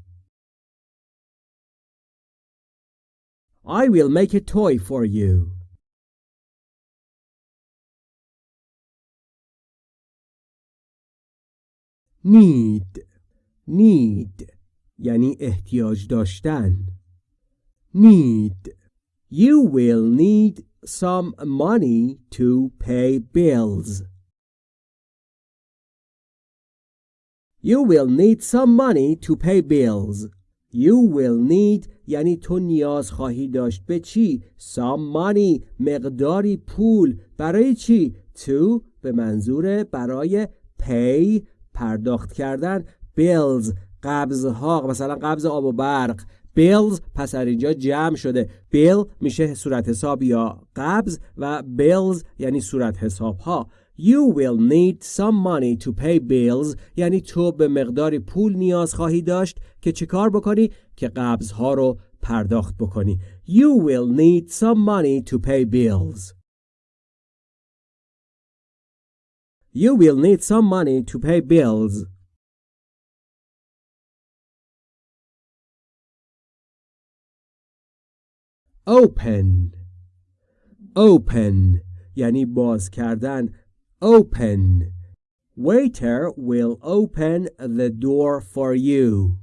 I will make a toy for you. Need need یعنی احتیاج داشتن need you will need some money to pay bills You will need some money to pay bills. You will need یعنی تو نیاز خواهی داشت به چی؟ Some money مقداری پول برای چی؟ To به منظور برای pay پرداخت کردن bills قبضها مثلا قبض آب و برق. bills پس در اینجا جمع شده. bill میشه صورت حساب یا قبض و bills یعنی صورت حساب ها You will need some money to pay bills یعنی تو به مقداری پول نیاز خواهی داشت که چه کار بکنی؟ که قبض ها رو پرداخت بکنی. You will need some money to pay bills. You will need some money to pay bills. Open Open یعنی باز کردن Open Waiter will open the door for you.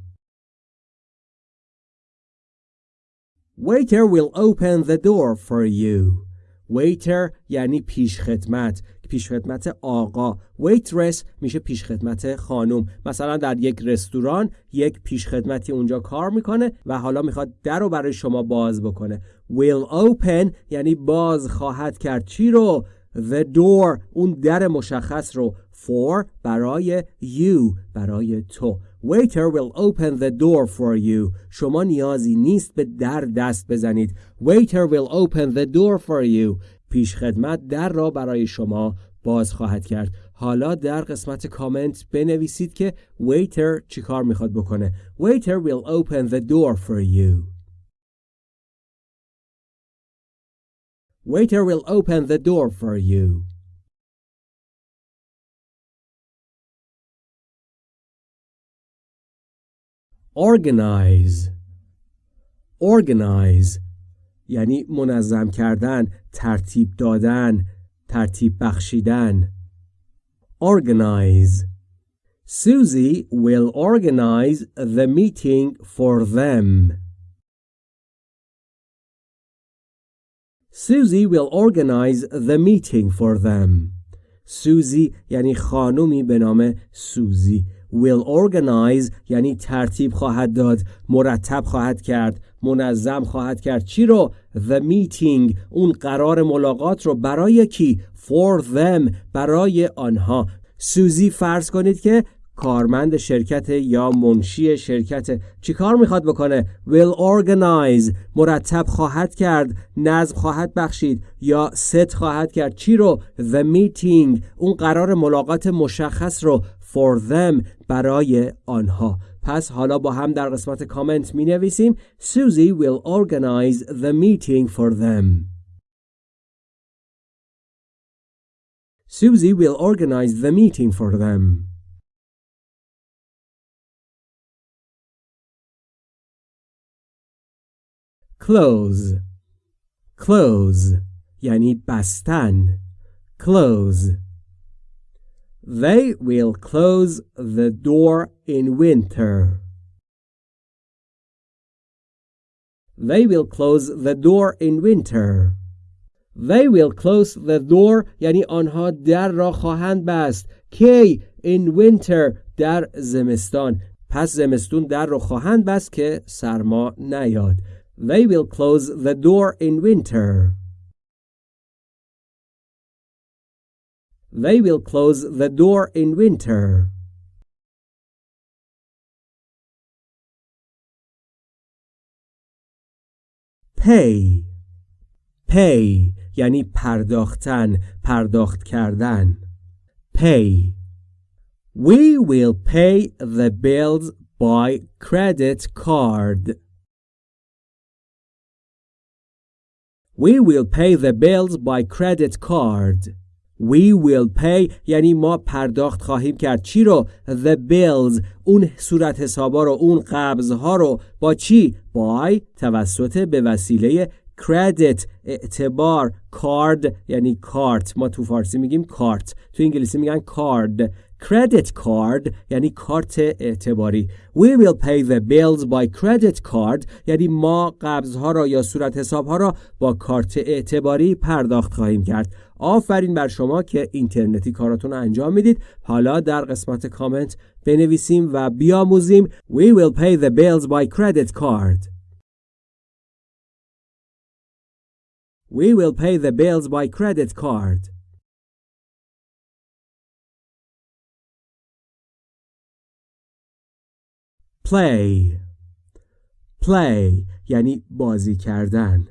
Waiter will open the door for you. waiter یعنی پیشخدمت پیشخدمت آقا. waitress میشه پیشخدمت خانم. مثلا در یک رستوران یک پیشخدمتی اونجا کار می‌کنه و حالا می‌خواد در رو برای شما باز بکنه. will open یعنی باز خواهد کرد. چی رو؟ the door اون در مشخص رو. for برای you برای تو. Waiter will open the door for you. شما نیازی نیست به در دست بزنید. Waiter will open the door for you. پیشخدمت در را برای شما باز خواهد کرد حالا در قسمت کامنت بنویسید که ویتر چی کار می‌خواد بکنه ویتر ویل اوپن ده دور فور یو ویتر ویل اوپن ده دور فور یو Organize. Organize. یعنی منظم کردن، ترتیب دادن، ترتیب بخشیدن. Organize Susie will organize the meeting for them. Susie will organize the meeting for them. سوزی یعنی خانومی به نام سوزی will organize یعنی ترتیب خواهد داد مرتب خواهد کرد منظم خواهد کرد. چی رو؟ The meeting اون قرار ملاقات رو برای کی؟ For them برای آنها. سوزی فرض کنید که کارمند شرکت یا منشی شرکت چی کار می‌خواد بکنه؟ Will organize مرتب خواهد کرد نظم خواهد بخشید یا ست خواهد کرد. چی رو؟ The meeting اون قرار ملاقات مشخص رو. For them برای آنها پس حالا با هم در قسمت کامنت می نویسیم Susie will organize the meeting for them Susie will organize the meeting for them close close یعنی بستن close They will close the door in winter. They will close the door in winter. They will close the door یعنی آنها در را خواهند بست. کی in winter در زمستان. پس زمستون در را خواهند بست که سرما نیاد. They will close the door in winter. They will close the door in winter. pay pay یعنی پرداختن پرداخت کردن pay We will pay the bills by credit card. We will pay the bills by credit card. We will pay. یعنی ما پرداخت خواهیم کرد. چی رو؟ The bills. اون صورت حسابا رو اون قبضها رو. با چی؟ By توسط به وسیله credit اعتبار کارد یعنی کارت. ما تو فارسی میگیم کارت. تو انگلیسی میگن کارد credit card یعنی کارت اعتباری. We will pay the bills by credit card. یعنی ما قبضها را یا صورت حسابها را با کارت اعتباری پرداخت خواهیم کرد. آفرین بر شما که اینترنتی کاراتون انجام می‌دید. حالا در قسمت کامنت بنویسیم و بیاموزیم. We will pay the bills by credit card. We will pay the bills by credit card. Play. Play. یعنی بازی کردن.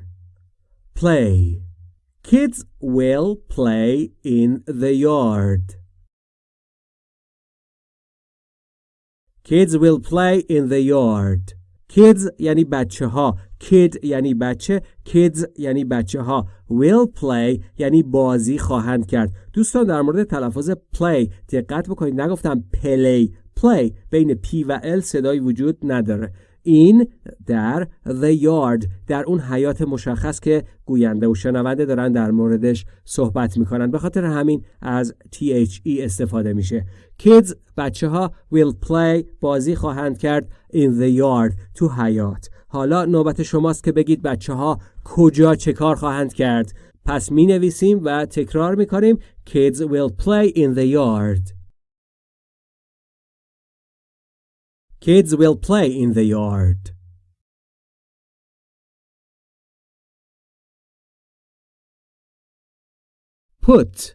Play. Kids will play in the yard. Kids will play in the yard. Kids یعنی بچه ها kid یعنی بچه kids یعنی بچه ها will play یعنی بازی خواهند کرد. دوستان در مورد تلفظ play دقت بکنید. نگفتم play play. بین P و L صدایی وجود نداره. این در the yard در اون حیات مشخص که گوینده و شنونده دارن در موردش صحبت می‌کنن. به خاطر همین از THE استفاده میشه. Kids بچه ها will play بازی خواهند کرد in the yard تو حیات. حالا نوبت شماست که بگید بچه ها کجا چه کار خواهند کرد. پس می نویسیم و تکرار می کنیم Kids will play in the yard. Kids will play in the yard Put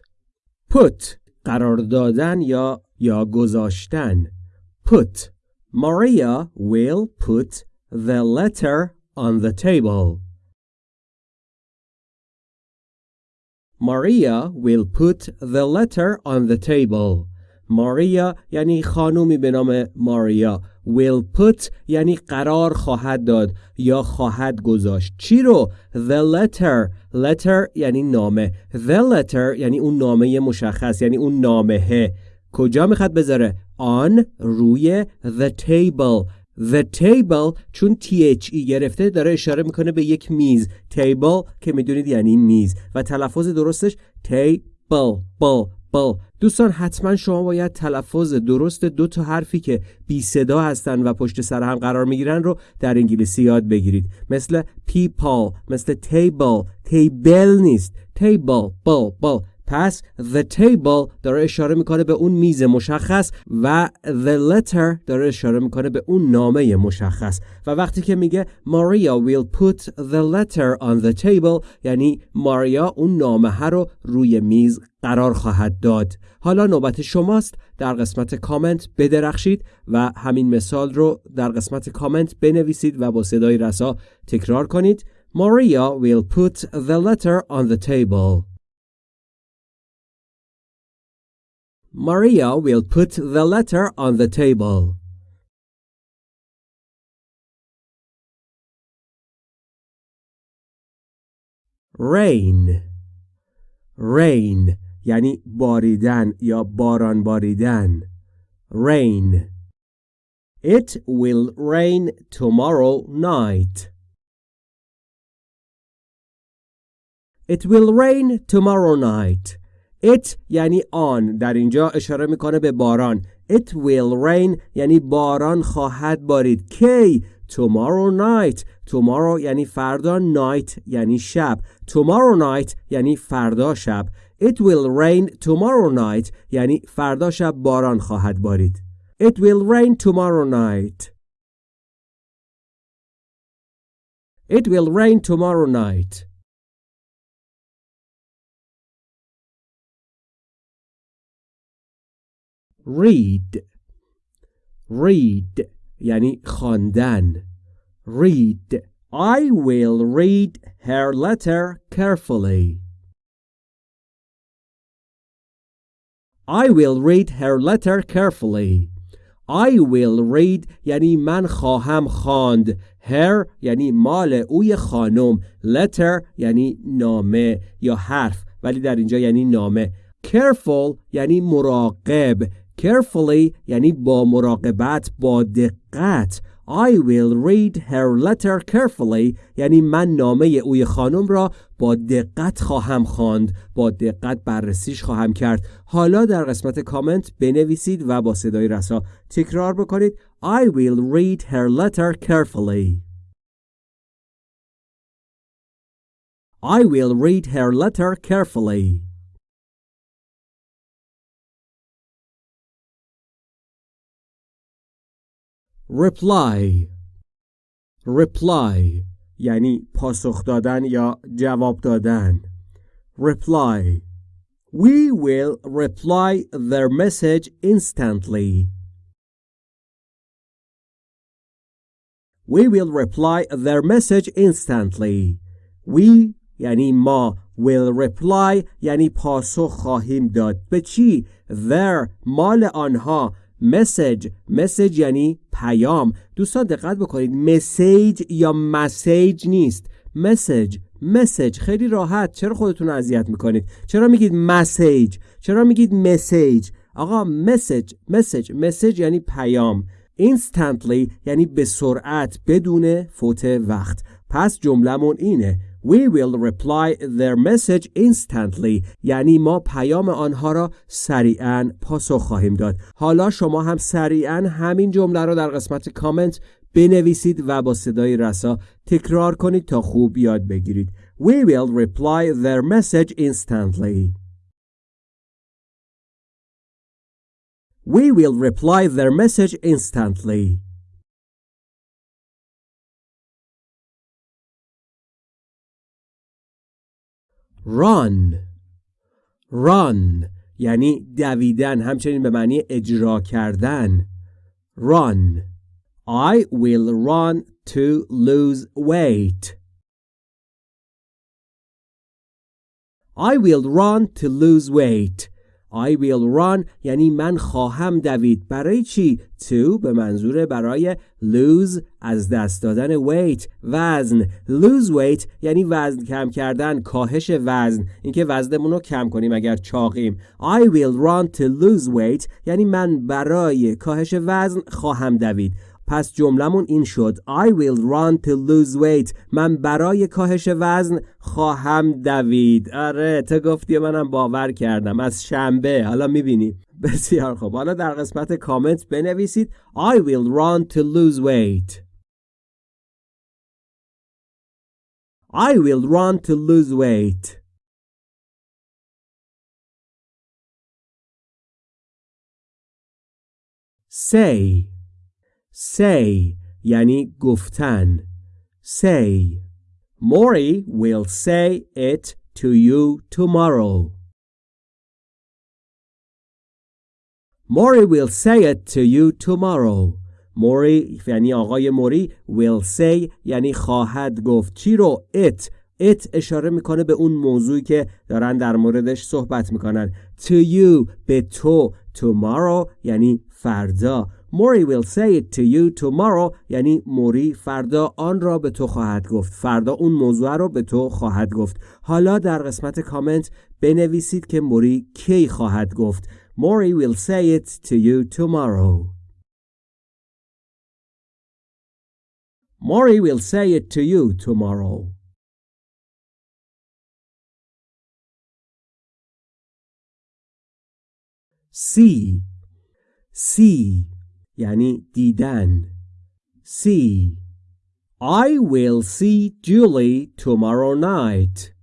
Put قرار دادن یا یا گذاشتن Put Maria will put the letter on the table. Maria will put the letter on the table. Maria یعنی خانومی به نام ماریا will put یعنی قرار خواهد داد یا خواهد گذاشت. چی رو؟ The letter. Letter یعنی نامه. The letter یعنی اون نامه مشخص یعنی اون نامه کجا می‌خواد بذاره؟ on روی the table. The table چون THE گرفته داره اشاره می‌کنه به یک میز. Table که می‌دونید یعنی میز. و تلفظ درستش table. بل دوستان حتما شما باید تلفظ درست دو تا حرفی که بی صدا هستن و پشت سر هم قرار می‌گیرن رو در انگلیسی یاد بگیرید. مثل people مثل table table نیست. table بل بل پس the table داره اشاره می‌کنه به اون میز مشخص و the letter داره اشاره می‌کنه به اون نامه مشخص. و وقتی که میگه Maria will put the letter on the table یعنی ماریا اون نامه رو روی میز قرار خواهد داد. حالا نوبت شماست در قسمت کامنت بدرخشید و همین مثال رو در قسمت کامنت بنویسید و با صدای رسا تکرار کنید. Maria will put the letter on the table. Maria will put the letter on the table. rain rain یعنی باریدن یا باران باریدن rain It will rain tomorrow night. It will rain tomorrow night. It یعنی آن در اینجا اشاره می‌کنه به باران It will rain یعنی باران خواهد بارید کی Tomorrow night Tomorrow یعنی فردا Night یعنی شب Tomorrow night یعنی فردا شب It will rain tomorrow night یعنی فردا شب باران خواهد بارید It will rain tomorrow night It will rain tomorrow night read read یعنی خواندن read I will read her letter carefully I will read her letter carefully I will read یعنی من خواهم خواند her یعنی مال اوی خانم letter یعنی نامه یا حرف ولی در اینجا یعنی نامه careful یعنی مراقب carefully یعنی با مراقبت با دقت I will read her letter carefully. یعنی من نامه اوی خانم را با دقت خواهم خواند با دقت بررسیش خواهم کرد. حالا در قسمت کامنت بنویسید و با صدای رسا تکرار بکنید. I will read her letter carefully. I will read her letter carefully. reply reply یعنی پاسخ دادن یا جواب دادن reply We will reply their message instantly. We will reply their message instantly. We یعنی ما will reply یعنی پاسخ خواهیم داد به چی؟ their مال آنها مسیج مسیج یعنی پیام. دوستان دقت بکنید. مسیج یا مسیج نیست. مسیج مسیج خیلی راحت. چرا خودتون اذیت می‌کنید؟ چرا میگید مسیج چرا میگید مسیج آقا مسیج مسیج مسیج یعنی پیام. Instantly یعنی به سرعت بدون فوت وقت. پس جملهمون اینه. We will reply their message instantly یعنی ما پیام آنها را سریعا پاسخ خواهیم داد حالا شما هم سریعا همین جمله را در قسمت کامنت بنویسید و با صدای رسا تکرار کنید تا خوب یاد بگیرید We will reply their message instantly. We will reply their message instantly. Run run یعنی دویدن همچنین به معنی اجرا کردن run I will run to lose weight I will run to lose weight I will run. یعنی من خواهم دوید. برای چی؟ to به منظور برای lose از دست دادن weight وزن. Lose weight یعنی وزن کم کردن کاهش وزن. اینکه وزنمون رو کم کنیم اگر چاقیم. I will run to lose weight. یعنی من برای کاهش وزن خواهم دوید. پس جملمون این شد. I will run to lose weight. من برای کاهش وزن خواهم دوید. آره تو گفتی منم باور کردم. از شنبه. حالا می‌بینی. بسیار خوب. حالا در قسمت کامنت بنویسید. I will run to lose weight. I will run to lose weight. Say say یعنی گفتن. Say. Mori will say it to you tomorrow. Mori will say it to you tomorrow. موری یعنی آقای موری will say یعنی خواهد گفت. چی رو؟ It. It اشاره می‌کنه به اون موضوعی که دارن در موردش صحبت می‌کنن. To you به تو. Tomorrow یعنی فردا. موری will say it to you یعنی موری فردا آن را به تو خواهد گفت. فردا اون موضوع را به تو خواهد گفت. حالا در قسمت کامنت بنویسید که موری کی خواهد گفت. موری will say it to you tomorrow. موری will say it to you tomorrow. See see یعنی دیدن. See. I will see Julie tomorrow night.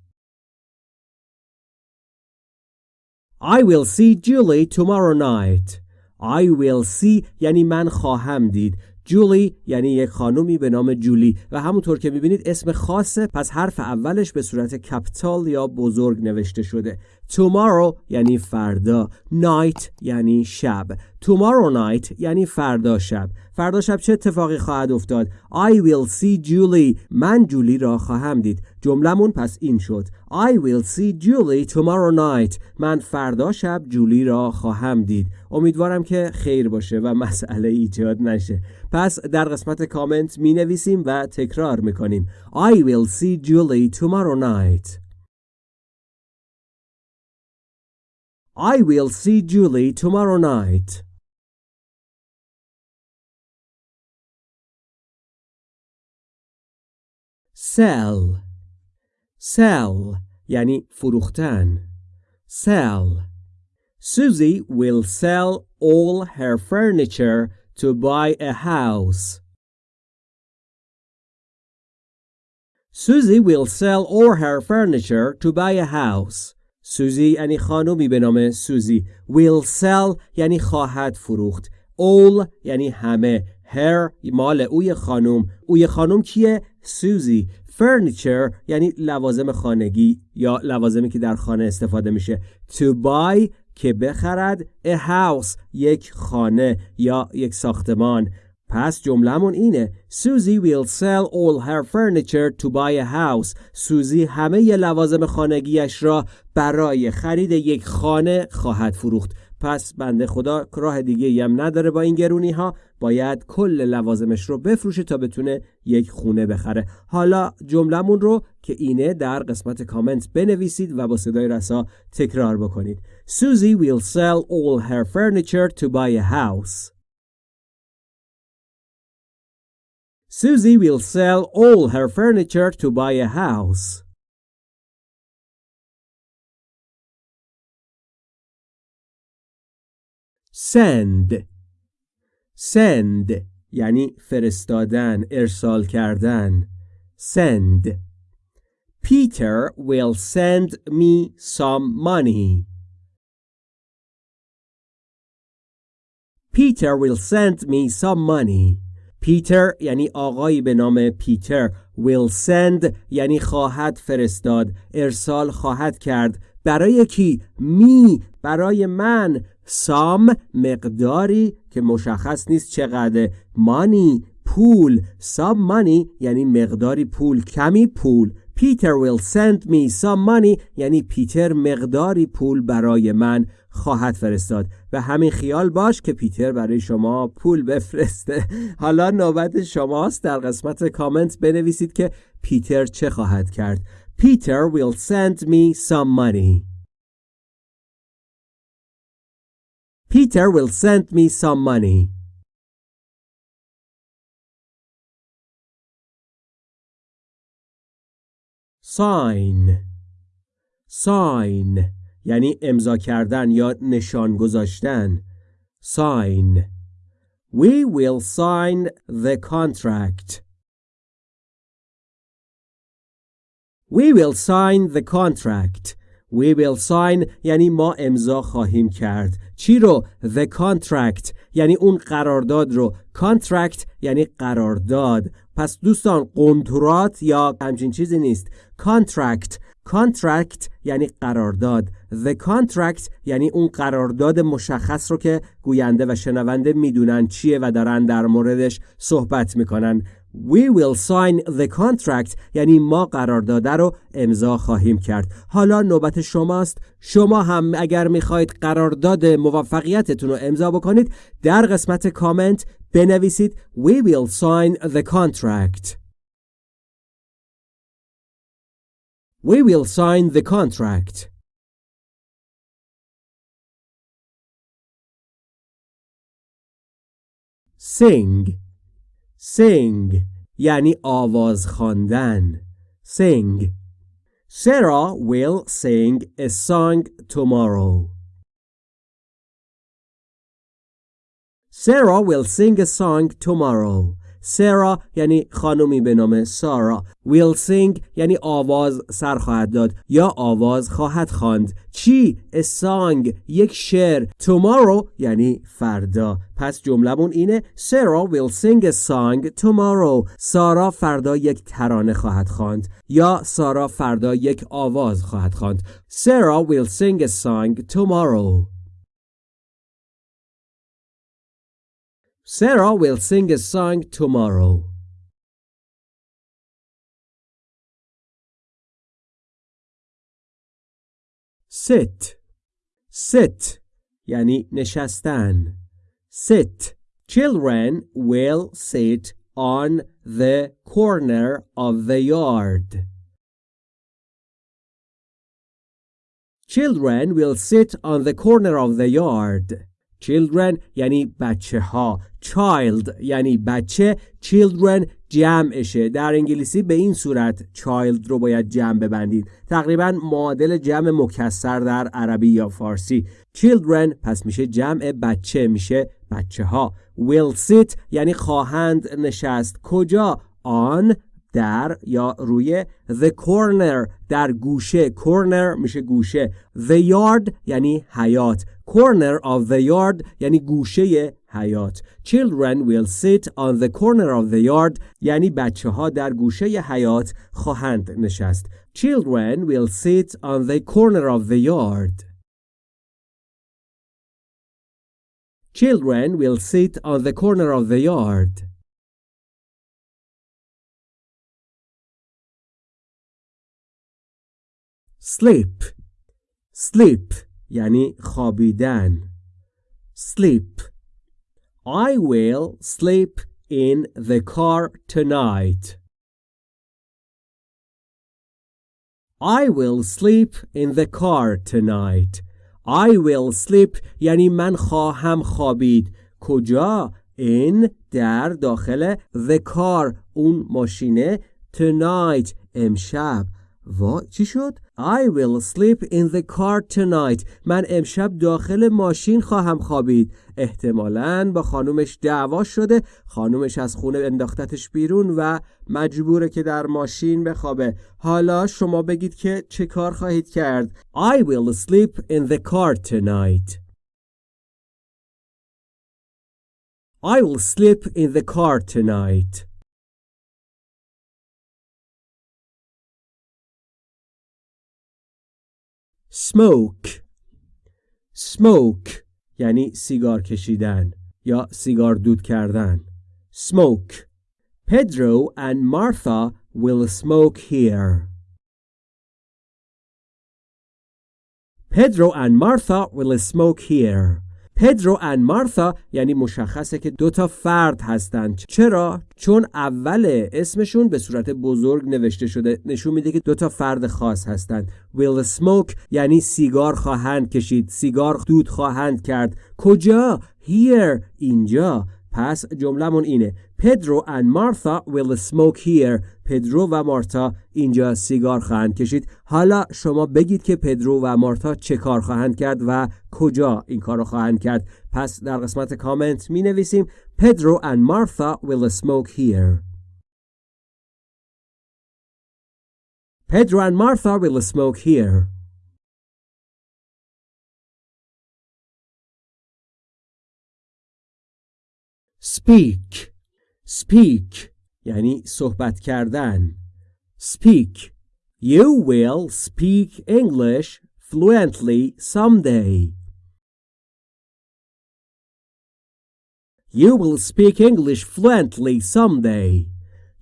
I will see Julie tomorrow night. I will see یعنی من خواهم دید. جولی یعنی یک خانومی به نام جولی. و همونطور که می‌بینید اسم خاصه پس حرف اولش به صورت کپیتال یا بزرگ نوشته شده. Tomorrow یعنی فردا. Night یعنی شب. Tomorrow night یعنی فردا شب. فردا شب چه اتفاقی خواهد افتاد؟ I will see Julie. من جولی را خواهم دید. جملمون پس این شد. I will see Julie tomorrow night. من فردا شب جولی را خواهم دید. امیدوارم که خیر باشه و مسئله ایجاد نشه. پس در قسمت کامنت می نویسیم و تکرار می کنیم I will see Julie tomorrow night. I will see Julie tomorrow night. Sell Sell یعنی فروختن Sell Susie will sell all her furniture to buy a house. Susie will sell all her furniture to buy a house. سوزی یعنی خانومی به نام سوزی. Will sell یعنی خواهد فروخت. All یعنی همه. Her مال اوی خانوم. اوی خانوم کیه؟ سوزی. Furniture یعنی لوازم خانگی یا لوازمی که در خانه استفاده میشه. To buy که بخرد. A house یک خانه یا یک ساختمان. پس جملهمون اینه سوزی will sell all her furniture to buy a house. سوزی همه ی لوازم خانگیش را برای خرید یک خانه خواهد فروخت. پس بنده خدا راه دیگه هم نداره با این گرونی ها باید کل لوازمش رو بفروشه تا بتونه یک خونه بخره. حالا جملهمون رو که اینه در قسمت کامنت بنویسید و با صدای رسا تکرار بکنید. سوزی will sell all her furniture to buy a house. Susie will sell all her furniture to buy a house. Send Send یعنی فرستادن ارسال کردن Send Peter will send me some money. Peter will send me some money. پیتر یعنی آقایی به نام پیتر will send یعنی خواهد فرستاد ارسال خواهد کرد. برای کی؟ می برای من. سام مقداری که مشخص نیست چقدر مانی پول. سام مانی یعنی مقداری پول کمی پول. پیتر will send me some money یعنی پیتر مقداری پول برای من. خواهد فرستاد و همین خیال باش که پیتر برای شما پول بفرسته. حالا نوبت شماست. در قسمت کامنت بنویسید که پیتر چه خواهد کرد. پیتر will send me some money. Peter will send me some money. Sign. Sign. یعنی امضا کردن یا نشان گذاشتن sign. We will sign the contract. We will sign the contract. We will sign یعنی ما امضا خواهیم کرد. چی رو؟ The contract. یعنی اون قرارداد رو. Contract یعنی قرارداد. پس دوستان قنترات یا همچین چیزی نیست. Contract. Contract یعنی قرارداد. The contract یعنی اون قرارداد مشخص رو که گوینده و شنونده می‌دونن چیه و دارن در موردش صحبت می‌کنن. We will sign the contract یعنی ما قرارداد رو امضا خواهیم کرد. حالا نوبت شماست. شما هم اگر می‌خواهید قرارداد موفقیتتون رو امضا بکنید در قسمت کامنت بنویسید We will sign the contract. We will sign the contract. Sing Sing یعنی آواز خواندن Sing Sarah will sing a song tomorrow. Sarah will sing a song tomorrow. سرا یعنی خانمی به نام سارا ویل سینگ یعنی آواز سر خواهد داد یا آواز خواهد خواند. چی song یک شعر. Tomorrow یعنی فردا. پس جملمون اینه سارا sing a song tomorrow. سارا فردا یک ترانه خواهد خواند یا سارا فردا یک آواز خواهد خواند. سارا will sing a song Sarah will sing a song tomorrow. Sit Sit یعنی نشستن Sit Children will sit on the corner of the yard. Children will sit on the corner of the yard. Children یعنی بچه ها child یعنی بچه children جمعشه. در انگلیسی به این صورت child رو باید جمع ببندید. تقریبا معادل جمع مکسر در عربی یا فارسی. Children پس میشه جمع بچه میشه بچه ها will sit یعنی خواهند نشست. کجا؟ آن در یا روی the corner در گوشه corner میشه گوشه the yard یعنی حیات corner of the yard یعنی گوشه حیات children will sit on the corner of the yard یعنی بچه ها در گوشه حیات خواهند نشست children will sit on the corner of the yard children will sit on the corner of the yard sleep sleep یعنی خوابیدن sleep I will sleep in the car tonight I will sleep in the car tonight I will sleep یعنی من خواهم خوابید کجا in در داخل the car اون ماشینه tonight امشب وا چی شد I will sleep in the car tonight. من امشب داخل ماشین خواهم خوابید. احتمالاً با خانومش دعوا شده. خانومش از خونه انداختتش بیرون و مجبوره که در ماشین بخوابه. حالا شما بگید که چه کار خواهید کرد. I will sleep in the car tonight. I will sleep in the car tonight. Smoke smoke یعنی سیگار کشیدن یا سیگار دود کردن smoke Pedro and Martha will smoke here Pedro and Martha will smoke here پدرو و مارتا یعنی مشخصه که دو تا فرد هستند. چرا؟ چون اول اسمشون به صورت بزرگ نوشته شده نشون میده که دو تا فرد خاص هستند. Will smoke یعنی سیگار خواهند کشید. سیگار دود خواهند کرد. کجا؟ Here اینجا. پس جملهمون اینه. پدرو and مارتا will smoke here. پدرو و مارتا اینجا سیگار خواهند کشید. حالا شما بگید که پدرو و مارتا چه کار خواهند کرد و کجا این کار رو خواهند کرد. پس در قسمت کامنت می نویسیم پدرو and مارتا will smoke here. Pedro and Martha will smoke here. Speak speak یعنی صحبت کردن speak you will speak English fluently someday you will speak English fluently someday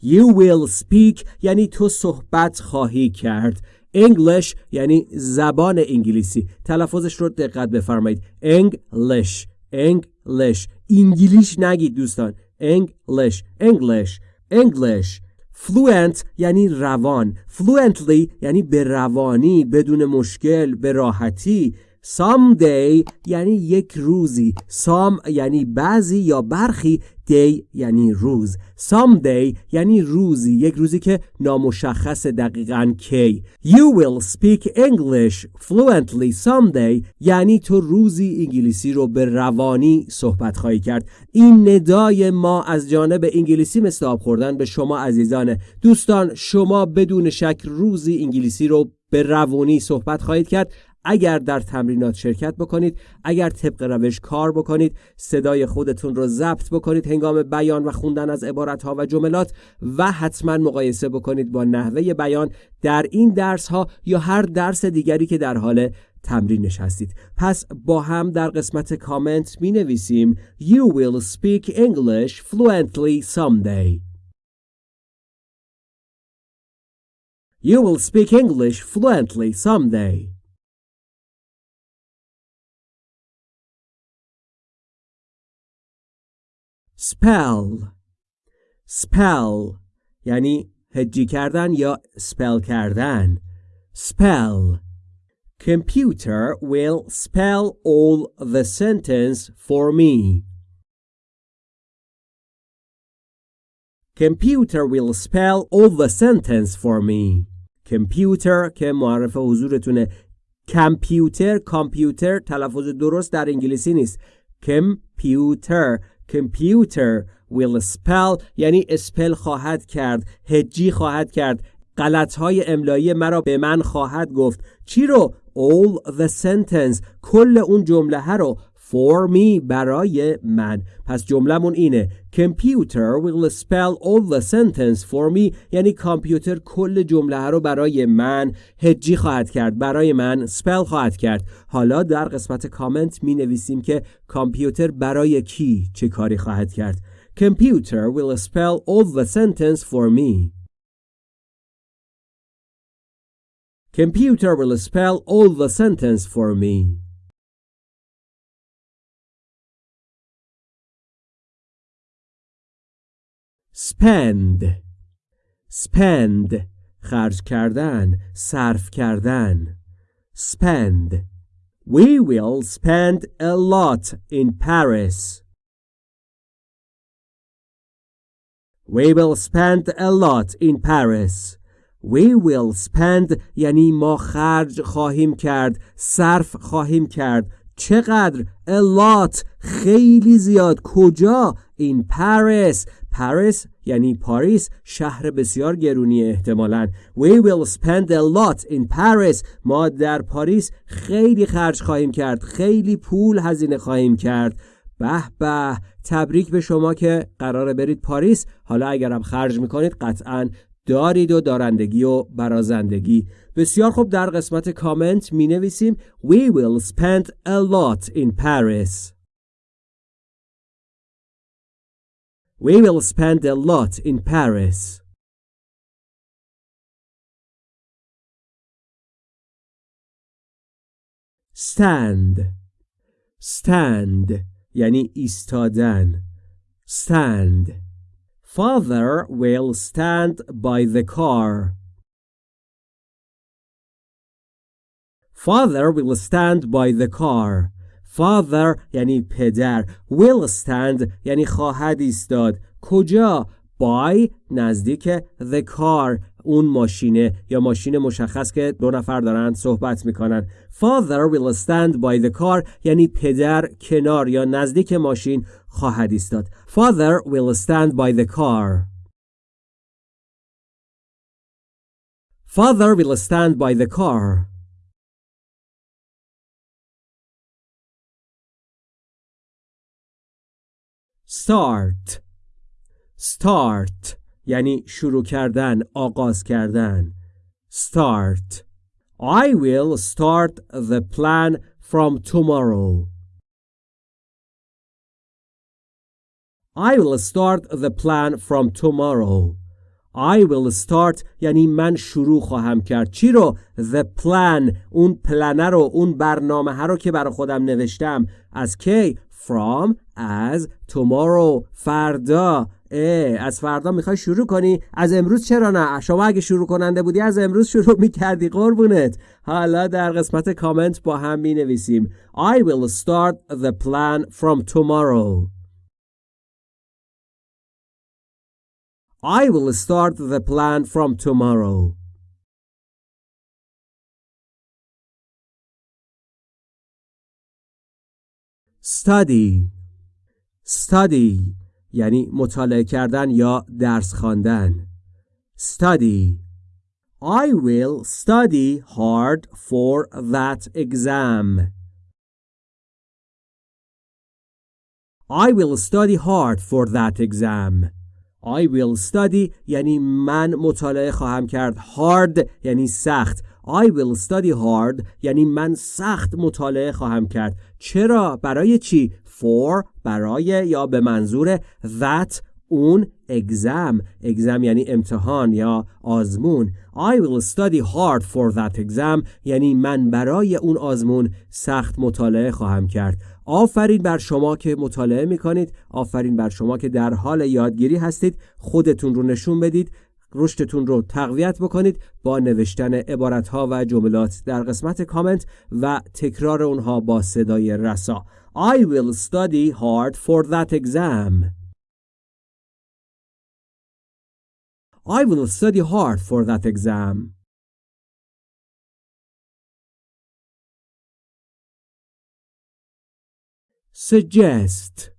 you will speak یعنی تو صحبت خواهی کرد English یعنی زبان انگلیسی تلفظش رو دقت بفرمایید English English انگلیش نگید دوستان. English English English. Fluent یعنی روان. Fluently یعنی به روانی بدون مشکل به راحتی. Someday یعنی یک روزی. Some یعنی بعضی یا برخی day یعنی روز. Someday یعنی روزی یک روزی که نامشخص دقیقا کی. You will speak English fluently someday یعنی تو روزی انگلیسی رو به روانی صحبت خواهی کرد. این ندای ما از جانب انگلیسی مثل خوردن به شما عزیزانه. دوستان شما بدون شک روزی انگلیسی رو به روانی صحبت خواهید کرد. اگر در تمرینات شرکت بکنید اگر طبق روش کار بکنید صدای خودتون رو ضبط بکنید هنگام بیان و خوندن از عبارت و جملات و حتما مقایسه بکنید با نحوه بیان در این درس ها یا هر درس دیگری که در حال تمرینش هستید پس با هم در قسمت کامنت می نویسیم You will speak English fluently someday. You will speak English fluently someday. spell spell یعنی هجی کردن یا spell کردن spell Computer will spell all the sentence for me. Computer will spell all the sentence for me. Computer که معرف حضورتونه کامپیوتر کامپیوتر تلفظ درست در انگلیسی نیست کامپیوتر computer will spell یعنی اسپل خواهد کرد هجی خواهد کرد. غلط های املایی مرا به من خواهد گفت. چی رو؟ All the sentence کل اون جمله رو. For me برای من. پس جملهمون اینه. Computer will spell all the sentence for me. یعنی کامپیوتر کل جمله رو برای من هجی خواهد کرد. برای من spell خواهد کرد. حالا در قسمت کامنت می نویسیم که کامپیوتر برای کی چه کاری خواهد کرد. Computer will spell all the sentence for me. Computer will spell all the sentence for me. Spend spend خرج کردن صرف کردن spend we will spend a lot in Paris we will spend a lot in Paris We will spend یعنی ما خرج خواهیم کرد صرف خواهیم کرد چقدر a lot خیلی زیاد کجا in Paris Paris یعنی پاریس شهر بسیار گرونی احتمالا. We will spend a lot in Paris. ما در پاریس خیلی خرج خواهیم کرد. خیلی پول هزینه خواهیم کرد. به به تبریک به شما که قراره برید پاریس. حالا اگرم خرج می‌کنید قطعا دارید و دارندگی و برازندگی. بسیار خوب در قسمت کامنت می نویسیم We will spend a lot in Paris. We will spend a lot in Paris stand stand یعنی ایستادن stand Father will stand by the car. Father will stand by the car. Father یعنی پدر. Will stand یعنی خواهد ایستاد. کجا؟ by نزدیک the car اون ماشینه یا ماشین مشخص که دو نفر دارند صحبت می‌کنن father will stand by the car یعنی پدر کنار یا نزدیک ماشین خواهد ایستاد father will stand by the car father will stand by the car start start یعنی شروع کردن آغاز کردن start I will start the plan from tomorrow I will start the plan from tomorrow I will start یعنی من شروع خواهم کرد چی رو the plan اون پلنه رو اون برنامه رو که برای خودم نوشتم از کی from از tomorrow. فردا از فردا می‌خوای شروع کنی؟ از امروز چرا نه؟ شما اگه شروع کننده بودی از امروز شروع می‌کردی قربونت. حالا در قسمت کامنت با هم می نویسیم I will start the plan from tomorrow. I will start the plan from tomorrow. Study study یعنی مطالعه کردن یا درس خواندن study I will study hard for that exam I will study hard for that exam I will study یعنی من مطالعه خواهم کرد hard یعنی سخت I will study hard یعنی من سخت مطالعه خواهم کرد. چرا؟ برای چی؟ For برای یا به منظور that اون exam. Exam یعنی امتحان یا آزمون. I will study hard for that exam یعنی من برای اون آزمون سخت مطالعه خواهم کرد. آفرین بر شما که مطالعه می کنید آفرین بر شما که در حال یادگیری هستید. خودتون رو نشون بدید. رشدتون رو تقویت بکنید با نوشتن عبارتها و جملات در قسمت کامنت و تکرار اونها با صدای رسا I will study hard for that exam. I will study hard for that exam. suggest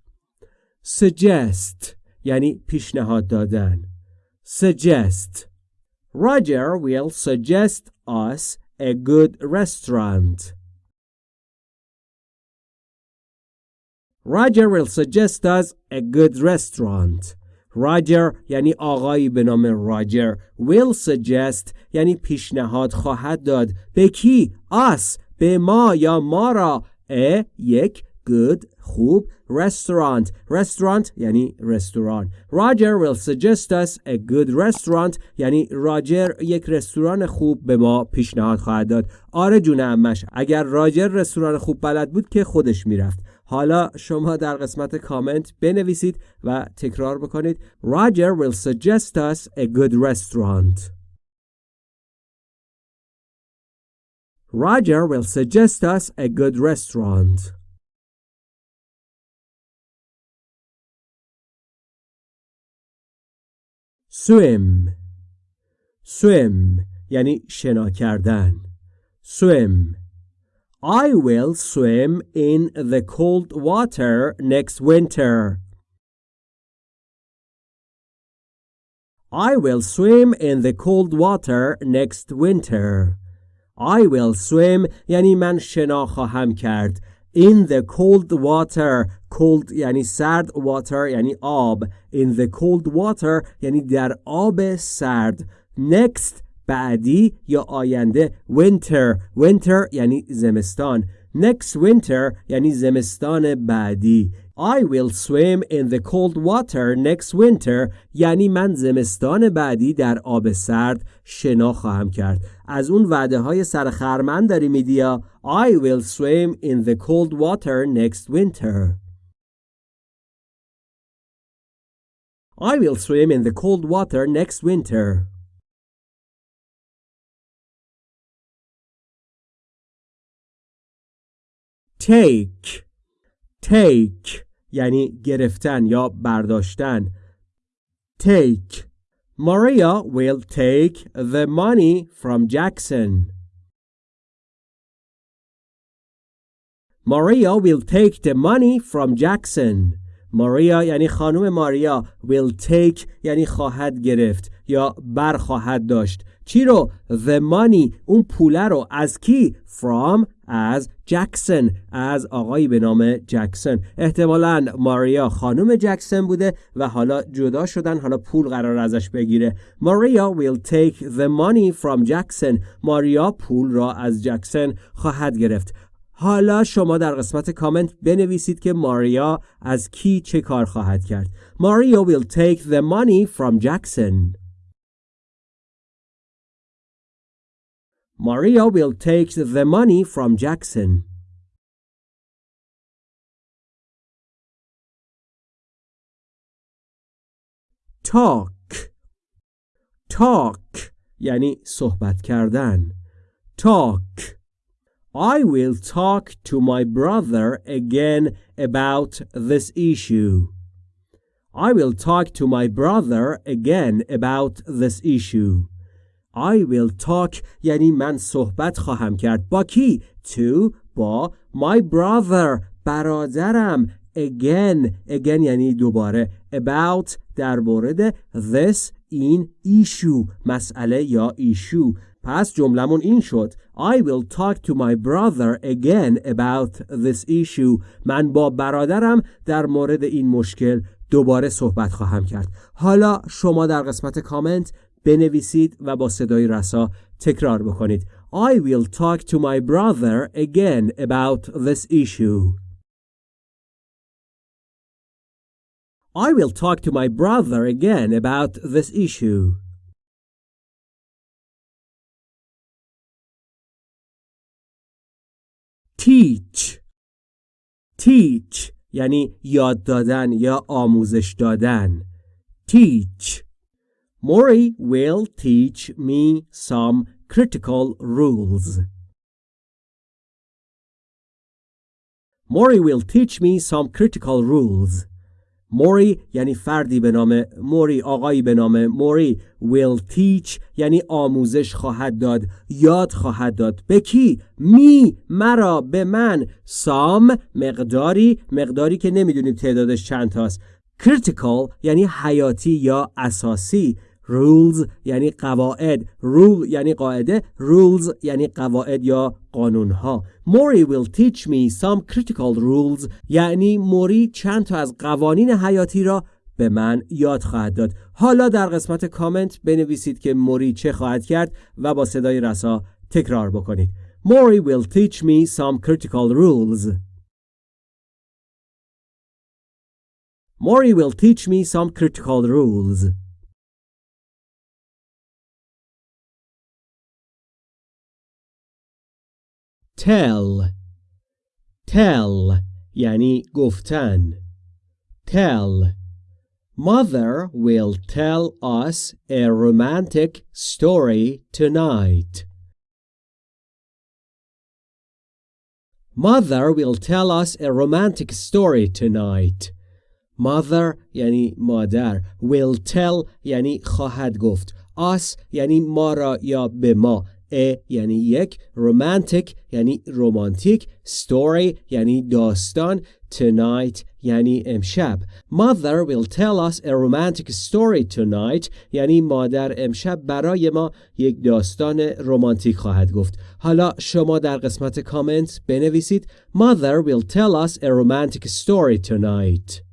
suggest یعنی پیشنهاد دادن suggest Roger will suggest us a good restaurant Roger will suggest us a good restaurant. Roger یعنی آقایی به نام راجر will suggest یعنی پیشنهاد خواهد داد به کی us به ما یا ما را a یک good خوب. Restaurant. Restaurant یعنی رستوران. Roger will suggest us a good restaurant. یعنی راجر یک رستوران خوب به ما پیشنهاد خواهد داد. آره جون امش اگر راجر رستوران خوب بلد بود که خودش می‌رفت. حالا شما در قسمت کامنت بنویسید و تکرار بکنید. Roger will suggest us a good restaurant. Roger will suggest us a good restaurant. Swim swim یعنی شنا کردن swim I will swim in the cold water next winter. I will swim in the cold water next winter. I will swim یعنی من شنا خواهم کرد. In the cold water cold یعنی سرد water یعنی آب In the cold water یعنی در آب سرد Next بعدی یا آینده winter winter یعنی زمستان next winter یعنی زمستان بعدی I will swim in the cold water next winter یعنی من زمستان بعدی در آب سرد شنا خواهم کرد از اون وعده های سرخرمن داری میدیا I will swim in the cold water next winter I will swim in the cold water next winter take Take یعنی گرفتن یا برداشتن take Maria will take the money from Jackson Maria will take the money from Jackson ماریا یعنی خانم ماریا will take یعنی خواهد گرفت یا بر خواهد داشت چی رو the money اون پوله رو از کی from از جکسن از آقایی به نام جکسن. احتمالا ماریا خانم جکسن بوده و حالا جدا شدن حالا پول قرار ازش بگیره. ماریا will take the money from Jackson ماریا پول را از جکسن خواهد گرفت. حالا شما در قسمت کامنت بنویسید که ماریا از کی چه کار خواهد کرد. ماریا will take the money from Jackson Maria will take the money from Jackson. Talk Talk یعنی صحبت کردن Talk I will talk to my brother again about this issue. I will talk to my brother again about this issue. I will talk. یعنی من صحبت خواهم کرد. با کی؟ To با my brother. برادرم. Again. Again یعنی دوباره. About. در مورد this این issue مسئله یا issue پس جملمون این شد. I will talk to my brother again about this issue. من با برادرم در مورد این مشکل دوباره صحبت خواهم کرد. حالا شما در قسمت کامنت بنویسید و با صدای رسا تکرار بکنید I will talk to my brother again about this issue. I will talk to my brother again about this issue. Teach Teach یعنی یاد دادن یا آموزش دادن Teach Mori will teach me some critical rules. Mori will teach me some critical rules. موری یعنی فردی به نام موری آقایی به نام موری will teach یعنی آموزش خواهد داد یاد خواهد داد به کی می مرا به من سام مقداری مقداری که نمی‌دونیم تعدادش چند تاست critical یعنی حیاتی یا اساسی rules یعنی قواعد. Rule یعنی قاعده rules یعنی قواعد یا قانون ها موری will teach me some critical rules. یعنی موری چند تا از قوانین حیاتی را به من یاد خواهد داد. حالا در قسمت کامنت بنویسید که موری چه خواهد کرد و با صدای رسا تکرار بکنید. موری will teach me some critical rules. Mori will teach me some critical rules. tell tell یعنی گفتن tell Mother will tell us a romantic story tonight. Mother will tell us a romantic story tonight. Mother یعنی مادر will tell یعنی خواهد گفت us یعنی ما را یا به ما ا یعنی یک رومانتیک یعنی رومانتیک story یعنی داستان tonight یعنی امشب mother will tell us a romantic story tonight یعنی مادر امشب برای ما یک داستان رمانتیک خواهد گفت حالا شما در قسمت کامنت بنویسید mother will tell us a romantic story tonight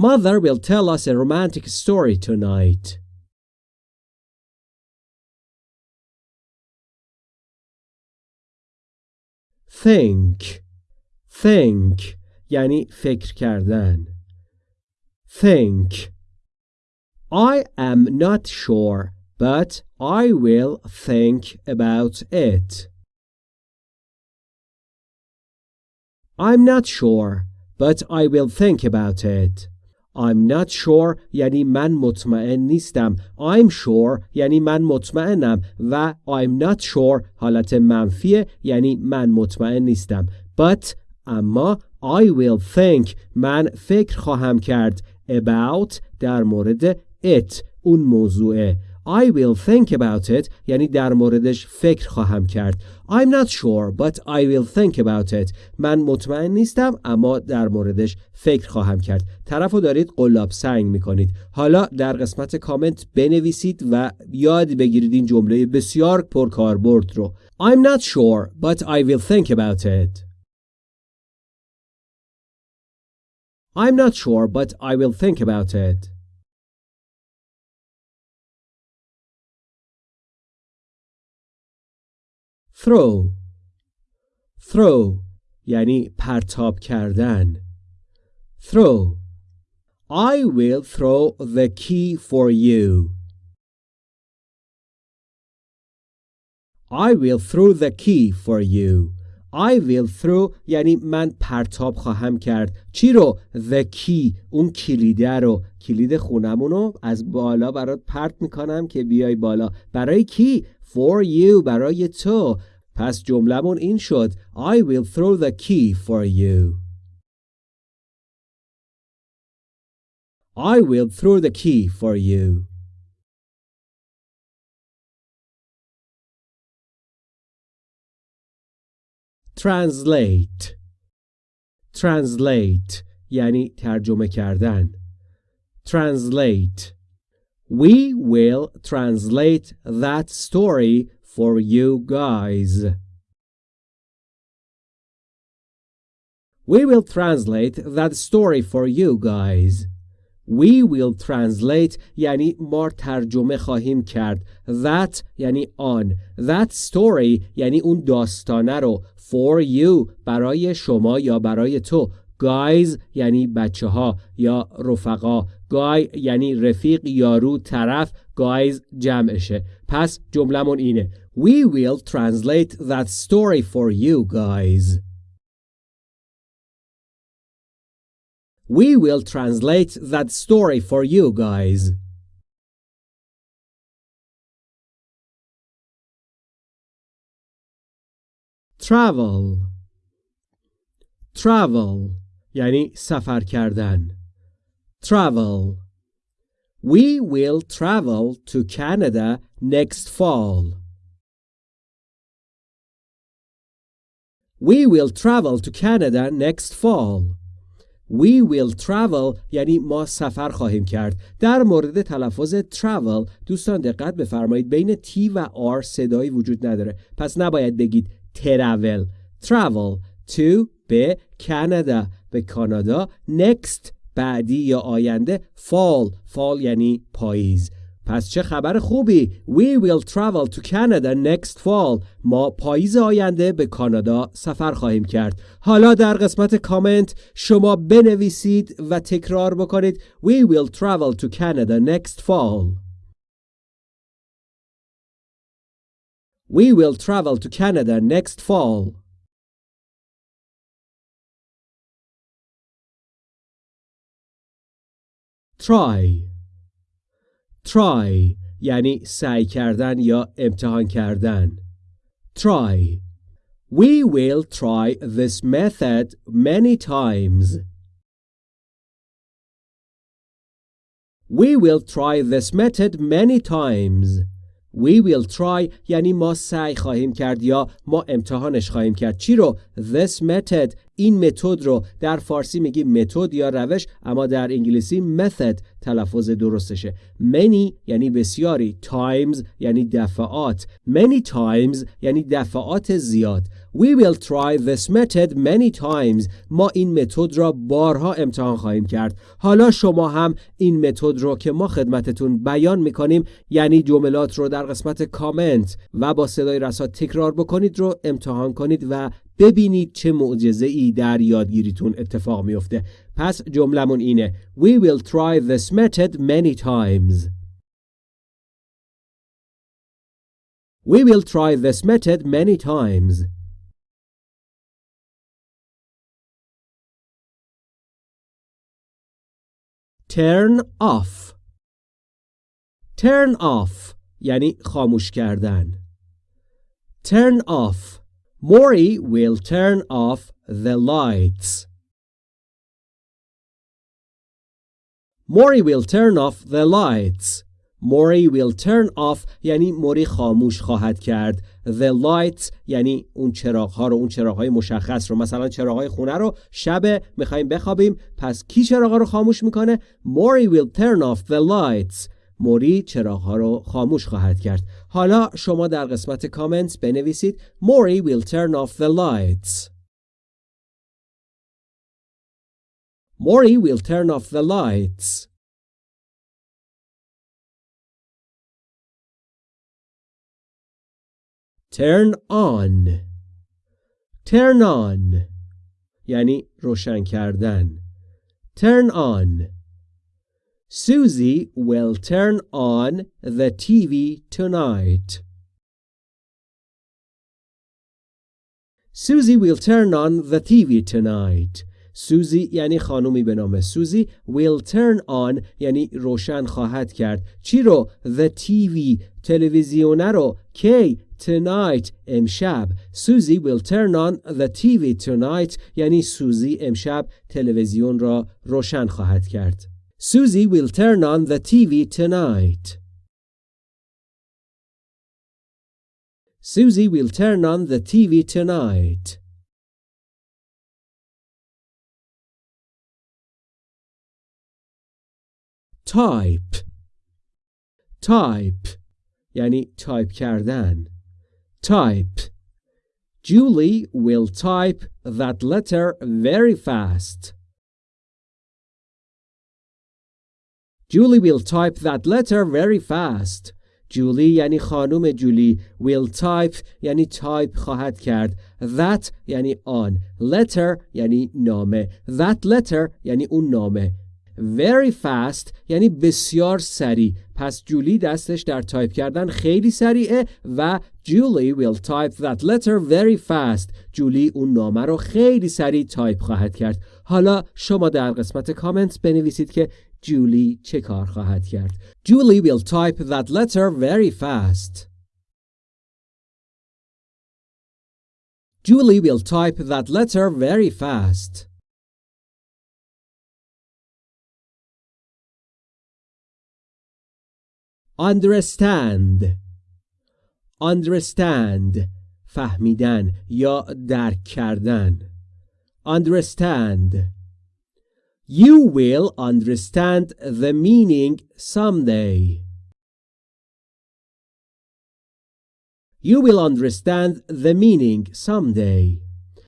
Mother will tell us a romantic story tonight. think think یعنی فکر کردن think I am not sure but I will think about it I'm not sure but I will think about it I'm not sure یعنی من مطمئن نیستم. I'm sure یعنی من مطمئنم. و I'm not sure حالت منفیه یعنی من مطمئن نیستم. But اما I will think من فکر خواهم کرد. About در مورد it اون موضوعه. I will think about it. یعنی در موردش فکر خواهم کرد. I'm not sure but I will think about it. من مطمئن نیستم اما در موردش فکر خواهم کرد. طرف رو دارید قلاب سنگ می‌کنید. حالا در قسمت کامنت بنویسید و یاد بگیرید این جمله بسیار پرکاربرد رو. I'm not sure but I will think about it. I'm not sure but I will think about it. throw throw یعنی پرتاب کردن throw I will throw the key for you I will throw the key for you I will throw یعنی من پرتاب خواهم کرد. چی رو؟ The key. اون کلیده رو. کلید خونمون رو از بالا برات پرت می‌کنم که بیای بالا. برای کی؟ For you. برای تو. پس جملمون این شد. I will throw the key for you. I will throw the key for you. Translate Translate یعنی ترجمه کردن Translate We will translate that story for you guys. We will translate that story for you guys. We will translate یعنی ما ترجمه خواهیم کرد. That یعنی آن. That story یعنی اون داستانه رو. For you برای شما یا برای تو. Guys یعنی بچه ها یا رفقا گای یعنی رفیق یارو طرف گایز جمعشه پس جملمون اینه We will translate that story for you guys We will translate that story for you guys Travel Travel یعنی سفر کردن travel We will travel to Canada next fall. We will travel to Canada next fall. We will travel یعنی ما سفر خواهیم کرد. در مورد تلفظ travel دوستان دقت بفرمایید بین T و R صدایی وجود نداره. پس نباید بگید travel. Travel to به کانادا به کانادا next بعدی یا آینده fall fall یعنی پاییز پس چه خبر خوبی We will travel to Canada next fall ما پاییز آینده به کانادا سفر خواهیم کرد حالا در قسمت کامنت شما بنویسید و تکرار بکنید We will travel to Canada next fall We will travel to Canada next fall try try یعنی سعی کردن یا امتحان کردن try We will try this method many times. We will try this method many times. We will try یعنی ما سعی خواهیم کرد یا ما امتحانش خواهیم کرد چی رو this method این متد رو در فارسی میگیم متد یا روش اما در انگلیسی method تلفظ درستشه many یعنی بسیاری times یعنی دفعات many times یعنی دفعات زیاد We will try this method many times. ما این متد را بارها امتحان خواهیم کرد. حالا شما هم این متد رو که ما خدمتتون بیان می‌کنیم یعنی جملات رو در قسمت کامنت و با صدای رسا تکرار بکنید رو امتحان کنید و ببینید چه معجزه ای در یادگیریتون اتفاق میفته. پس جملمون اینه We will try this method many times. We will try this method many times. turn off turn off یعنی خاموش کردن turn off Mori will turn off the lights. Mori will turn off the lights. Mori will turn off یعنی موری خاموش خواهد کرد. The lights یعنی اون چراغ ها رو اون چراغ های مشخص رو. مثلا چراغ های خونه رو شب می‌خوایم بخوابیم پس کی چراغ رو خاموش می‌کنه؟ Mori will turn off the lights. موری چراغ ها رو خاموش خواهد کرد حالا شما در قسمت کامنت بنویسید Mori will turn off the lights Mori will turn off the lights turn on turn on یعنی روشن کردن turn on Susie will turn on the TV tonight. Susie will turn on the TV tonight. سوزی یعنی خانومی به نام سوزی will turn on یعنی روشن خواهد کرد چی رو the TV تلویزیونه رو کی tonight امشب سوزی will turn on the TV tonight یعنی سوزی امشب تلویزیون را روشن خواهد کرد Susie will turn on the TV tonight. Susie will turn on the TV tonight. Type Type یعنی تایپ کردن Type Julie will type that letter very fast. Julie will type that letter very fast. جولی یعنی خانم جولی will type یعنی تایپ خواهد کرد. That یعنی آن letter یعنی نامه. That letter یعنی اون نامه. Very fast یعنی بسیار سریع. پس جولی دستش در تایپ کردن خیلی سریعه و Julie will type that letter very fast. جولی اون نامه رو خیلی سریع تایپ خواهد کرد. حالا شما در قسمت کامنت بنویسید که جولی چه کار خواهد کرد Julie will type that letter very fast Julie will type that letter very fast understand understand فهمیدن یا درک کردن understand You will understand the meaning someday. You will understand the meaning someday.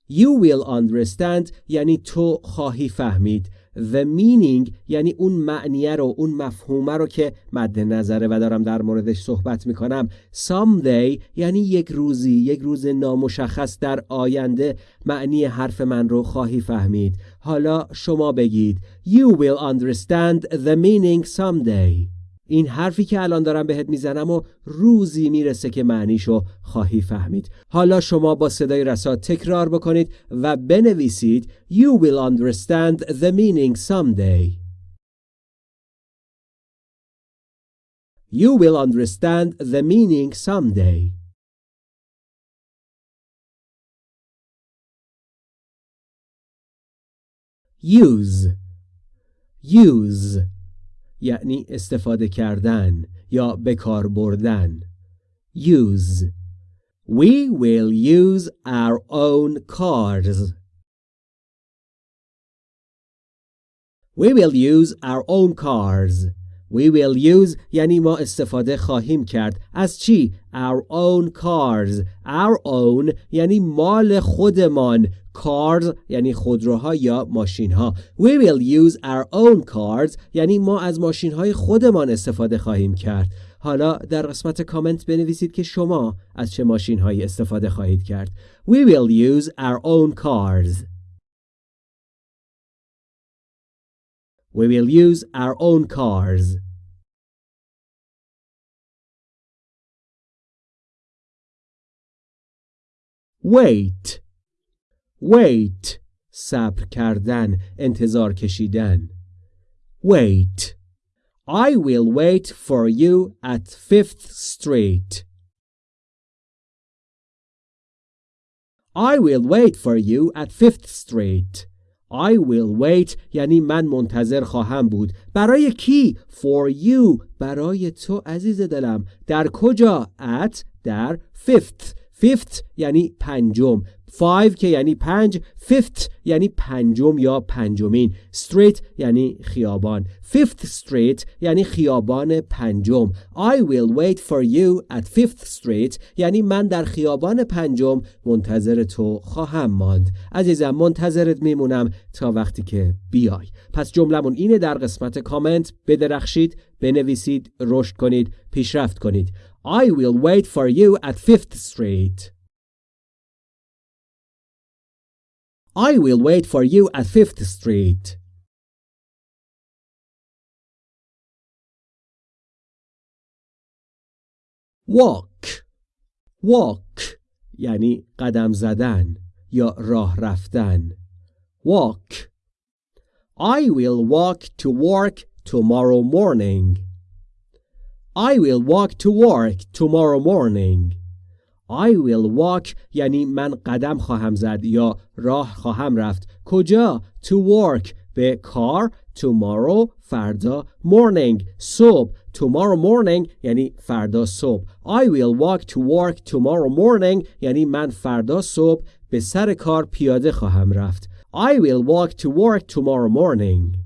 You will understand یعنی تو خواهی فهمید the meaning یعنی اون معنیه رو اون مفهومه رو که مد نظره و دارم در موردش صحبت می‌کنم. Someday یعنی یک روزی یک روز نامشخص در آینده معنی حرف من رو خواهی فهمید. حالا شما بگید you will understand the meaning someday. این حرفی که الان دارم بهت می‌زنم و روزی می‌رسه که معنیشو خواهی فهمید. حالا شما با صدای رسا تکرار بکنید و بنویسید You will understand the meaning someday. You will understand the meaning someday. Use. Use. یعنی استفاده کردن یا به کار بردن use We will use our own cars We will use our own cars We will use یعنی ما استفاده خواهیم کرد از چی؟ Our own cars. Our own یعنی مال خودمان. Cars یعنی خودروها یا ماشین ها We will use our own cars. یعنی ما از ماشین های خودمان استفاده خواهیم کرد. حالا در قسمت کامنت بنویسید که شما از چه ماشین هایی استفاده خواهید کرد. We will use our own cars. We will use our own cars. Wait. Wait. صبر کردن انتظار کشیدن Wait. I will wait for you at Fifth Street. I will wait for you at Fifth Street. I will wait. یعنی من منتظر خواهم بود. برای کی؟ For you. برای تو عزیز دلم. در کجا؟ At در fifth. Fifth یعنی پنجم. Five که یعنی پنج fifth یعنی پنجم یا پنجمین. Street یعنی خیابان. Fifth street یعنی خیابان پنجم. I will wait for you at fifth street یعنی من در خیابان پنجم منتظر تو خواهم ماند. عزیزم منتظرت میمونم تا وقتی که بیای. پس جملمون اینه در قسمت کامنت. بدرخشید بنویسید رشد کنید پیشرفت کنید. I will wait for you at fifth street I will wait for you at Fifth Street. Walk Walk یعنی قدم زدن یا راه رفتن Walk I will walk to work tomorrow morning. I will walk to work tomorrow morning. I will walk یعنی من قدم خواهم زد یا راه خواهم رفت کجا to work به کار tomorrow فردا morning صبح tomorrow morning یعنی فردا صبح I will walk to work tomorrow morning یعنی من فردا صبح به سر کار پیاده خواهم رفت I will walk to work tomorrow morning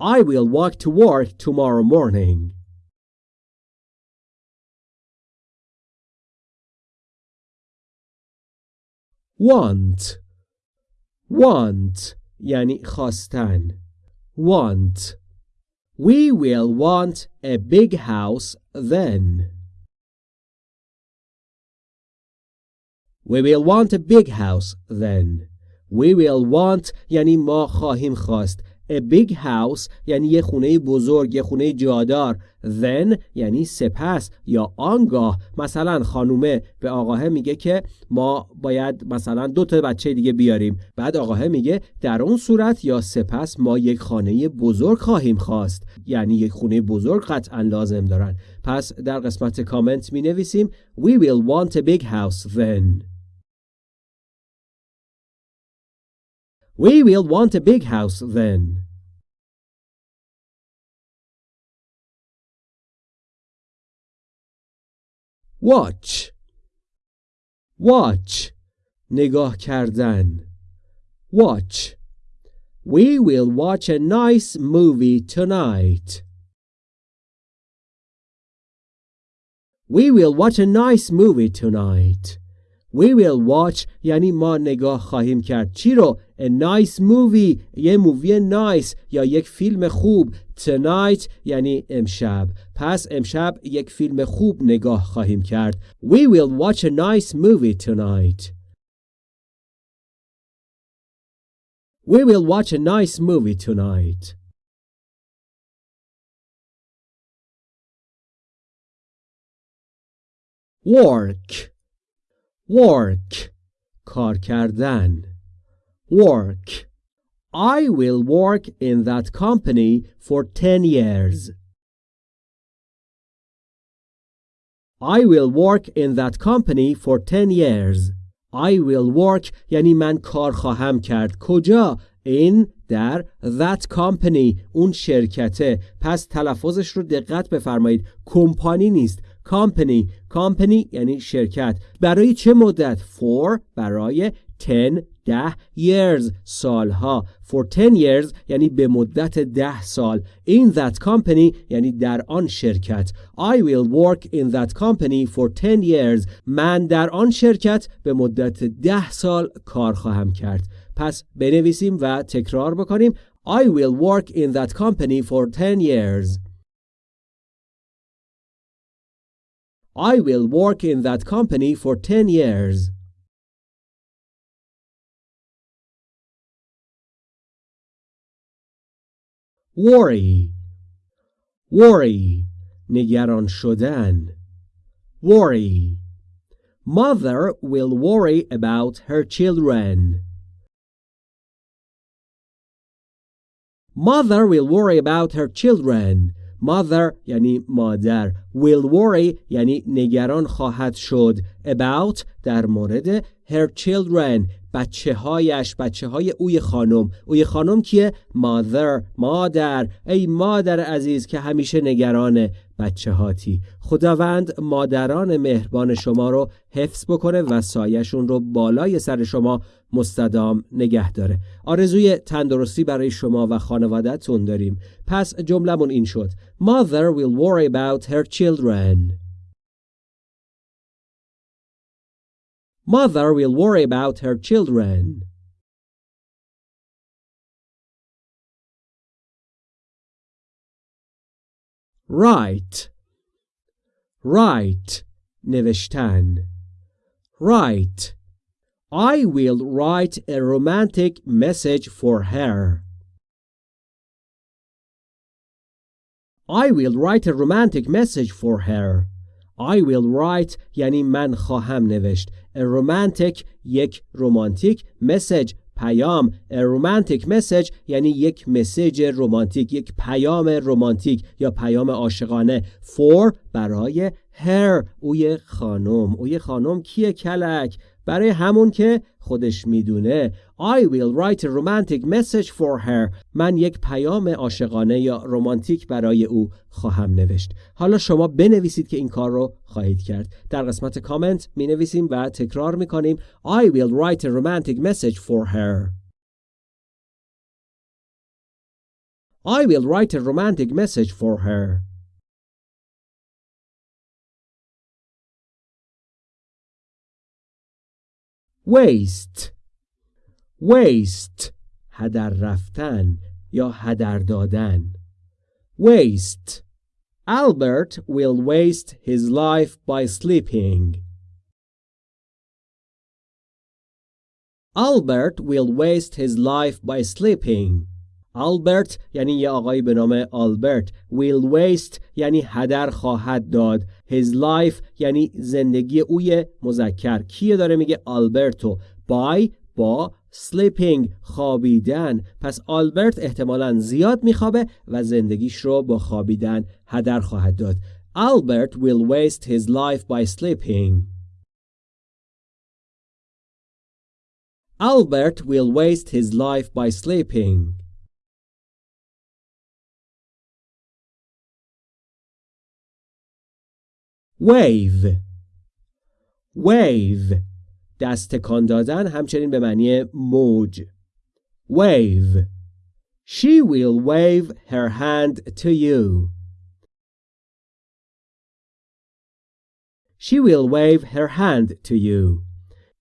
I will walk to work tomorrow morning want want یعنی خواستن want we will want a big house then we will want a big house then we will want یعنی ما خواهیم خواست A big house یعنی یه خونه بزرگ یه خونه جادار. Then یعنی سپس یا آنگاه. مثلا خانومه به آقاه میگه که ما باید مثلا دو تا بچه دیگه بیاریم. بعد آقاه میگه در اون صورت یا سپس ما یک خانه بزرگ خواهیم خواست. یعنی یک خونه بزرگ قطعا لازم دارن. پس در قسمت کامنت می نویسیم We will want a big house then. We will want a big house then. Watch Watch نگاه کردن Watch We will watch a nice movie tonight. We will watch a nice movie tonight. We will watch یعنی ما نگاه خواهیم کرد چی رو A nice movie یه مووی نایس یا یک فیلم خوب Tonight یعنی امشب پس امشب یک فیلم خوب نگاه خواهیم کرد We will watch a nice movie tonight We will watch a nice movie tonight Work work کار کردن work I will work in that company for 10 years I will work in that company for 10 years I will work یعنی من کار خواهم کرد کجا in در that company اون شرکته پس تلفظش رو دقت بفرمایید کمپانی نیست company company یعنی شرکت برای چه مدت for برای 10 ده years سالها for 10 years یعنی به مدت ده سال in that company یعنی در آن شرکت I will work in that company for 10 years من در آن شرکت به مدت ده سال کار خواهم کرد پس بنویسیم و تکرار بکنیم I will work in that company for 10 years I will work in that company for 10 years worry worry نگران شدن worry mother will worry about her children mother will worry about her children Mother یعنی مادر. Will worry یعنی نگران خواهد شد. About در مورد her children. بچه هایش بچه های اوی خانم. اوی خانم کیه؟ مادر مادر. ای مادر عزیز که همیشه نگران بچه هاتی خداوند مادران مهربان شما رو حفظ بکنه و سایشون رو بالای سر شما مستدام نگه داره آرزوی تندرستی برای شما و خانوادهتون داریم پس جملمون این شد Mother will worry about her children Mother will worry about her children. Write Write نوشتن Write I will write a romantic message for her. I will write a romantic message for her. I will write یعنی من خواهم نوشت A romantic یک رومانتیک message پیام A romantic message یعنی یک مسیج رومانتیک یک پیام رومانتیک یا پیام عاشقانه for برای her اوی خانم اوی خانم کیه کلک برای همون که خودش می‌دونه. I will write a romantic message for her. من یک پیام عاشقانه یا رومانتیک برای او خواهم نوشت. حالا شما بنویسید که این کار رو خواهید کرد. در قسمت کامنت می نویسیم و تکرار می کنیم I will write a romantic message for her. I will write a romantic message for her. waste waste هدر رفتن یا هدر دادن waste Albert will waste his life by sleeping Albert will waste his life by sleeping آلبرت یعنی یه آقایی به نام آلبرت will waste یعنی هدر خواهد داد. His life یعنی زندگی اوی مذکر. کیه داره میگه آلبرتو by با sleeping خوابیدن. پس آلبرت احتمالا زیاد میخوابه و زندگیش رو با خوابیدن هدر خواهد داد. Albert will waste his life by sleeping. Albert will waste his life by sleeping. Wave wave دست تکان دادن همچنین به معنی موج wave she will wave her hand to you she will wave her hand to you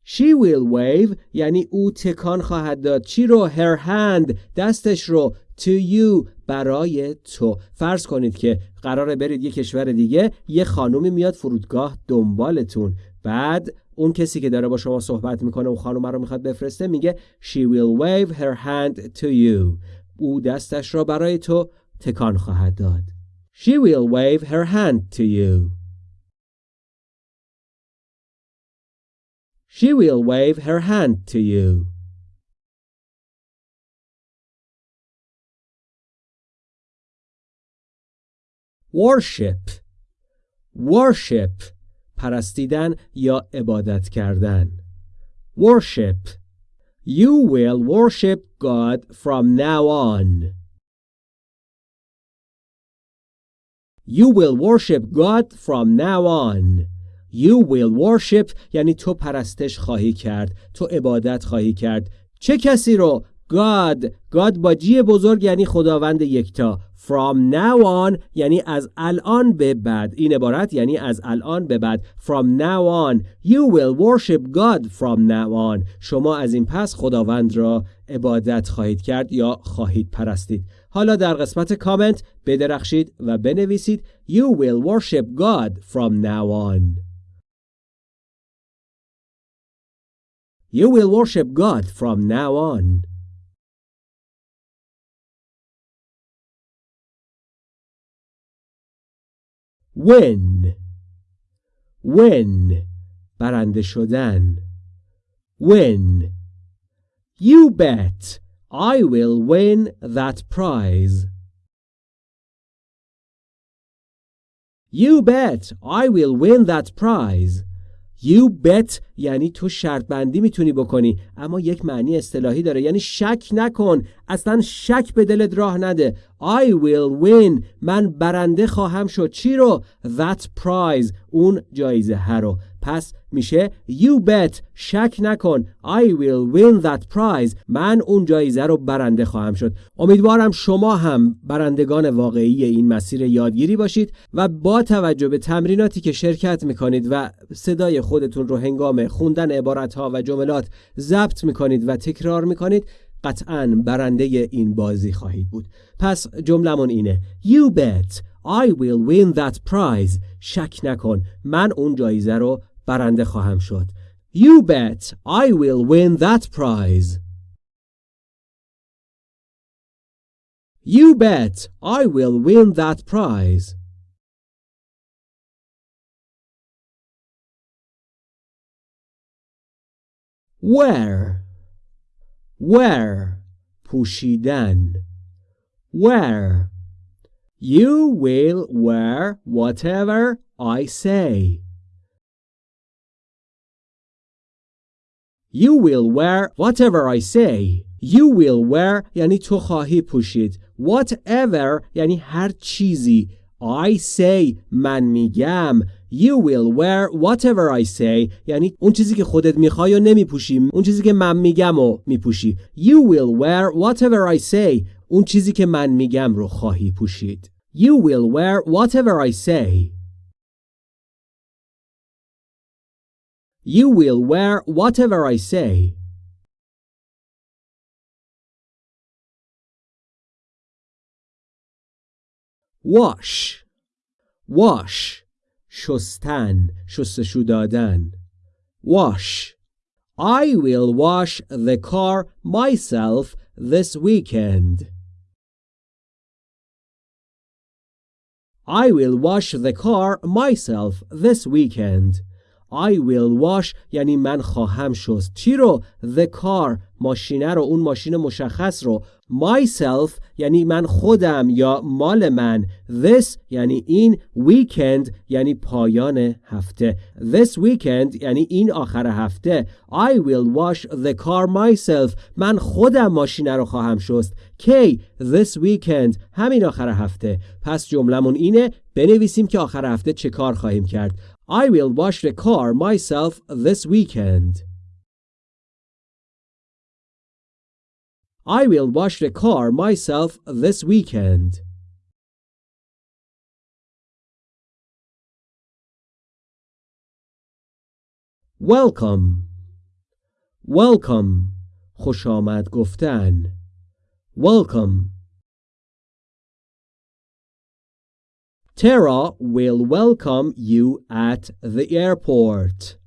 she will wave یعنی او تکان خواهد داد چی رو her hand دستش رو to you برای تو. فرض کنید که قراره برید یه کشور دیگه یه خانومی میاد فرودگاه دنبالتون. بعد اون کسی که داره با شما صحبت می‌کنه و خانم رو می‌خواد بفرسته میگه she will wave her hand to you. او دستش را برای تو تکان خواهد داد. she will wave her hand to you. she will wave her hand to you. Worship worship پرستیدن یا عبادت کردن worship You will worship God from now on. You will worship God from now on. You will worship یعنی تو پرستش خواهی کرد تو عبادت خواهی کرد چه کسی رو God. God با جی بزرگ یعنی خداوند یکتا. From now on یعنی از الان به بعد. این عبارت یعنی از الان به بعد. From now on. You will worship God from now on. شما از این پس خداوند را عبادت خواهید کرد یا خواهید پرستید. حالا در قسمت کامنت بدرخشید و بنویسید. You will worship God from now on. You will worship God from now on. win win برنده شدن win you bet I will win that prize you bet I will win that prize You bet. یعنی تو شرط بندی می‌تونی بکنی. اما یک معنی اصطلاحی داره. یعنی شک نکن. اصلا شک به دلت راه نده. I will win. من برنده خواهم شد. چی رو؟ That prize. اون جایزه ها رو. پس میشه you bet شک نکن I will win that prize. من اون جایزه رو برنده خواهم شد. امیدوارم شما هم برندگان واقعی این مسیر یادگیری باشید و با توجه به تمریناتی که شرکت می‌کنید و صدای خودتون رو هنگام خوندن عبارت و جملات ضبط می‌کنید و تکرار می‌کنید قطعا برنده این بازی خواهید بود. پس جملمون اینه You bet I will win that prize. شک نکن من اون جایزه رو برنده خواهم شد You bet I will win that prize You bet I will win that prize Where Where پوشیدن Where You will wear whatever I say You will wear whatever I say. You will wear یعنی تو خواهی پوشید. Whatever یعنی هر چیزی. I say من میگم. You will wear whatever I say یعنی اون چیزی که خودت میخوای و نمیپوشی اون چیزی که من میگم و میپوشی You will wear whatever I say اون چیزی که من میگم رو خواهی پوشید You will wear whatever I say You will wear whatever I say. Wash Wash شستن شستشو دادن Wash I will wash the car myself this weekend. I will wash the car myself this weekend. I will wash یعنی من خواهم شست. چی رو؟ The car ماشینه رو اون ماشین مشخص رو. Myself یعنی من خودم یا مال من. This یعنی این weekend یعنی پایان هفته. This weekend یعنی این آخر هفته. I will wash the car myself. من خودم ماشینه رو خواهم شست. کی this weekend همین آخر هفته. پس جملمون اینه بنویسیم که آخر هفته چه کار خواهیم کرد. I will wash the car myself this weekend. I will wash the car myself this weekend. Welcome. Welcome. خوش آمد گفتن. Welcome. Tara will welcome you at the airport.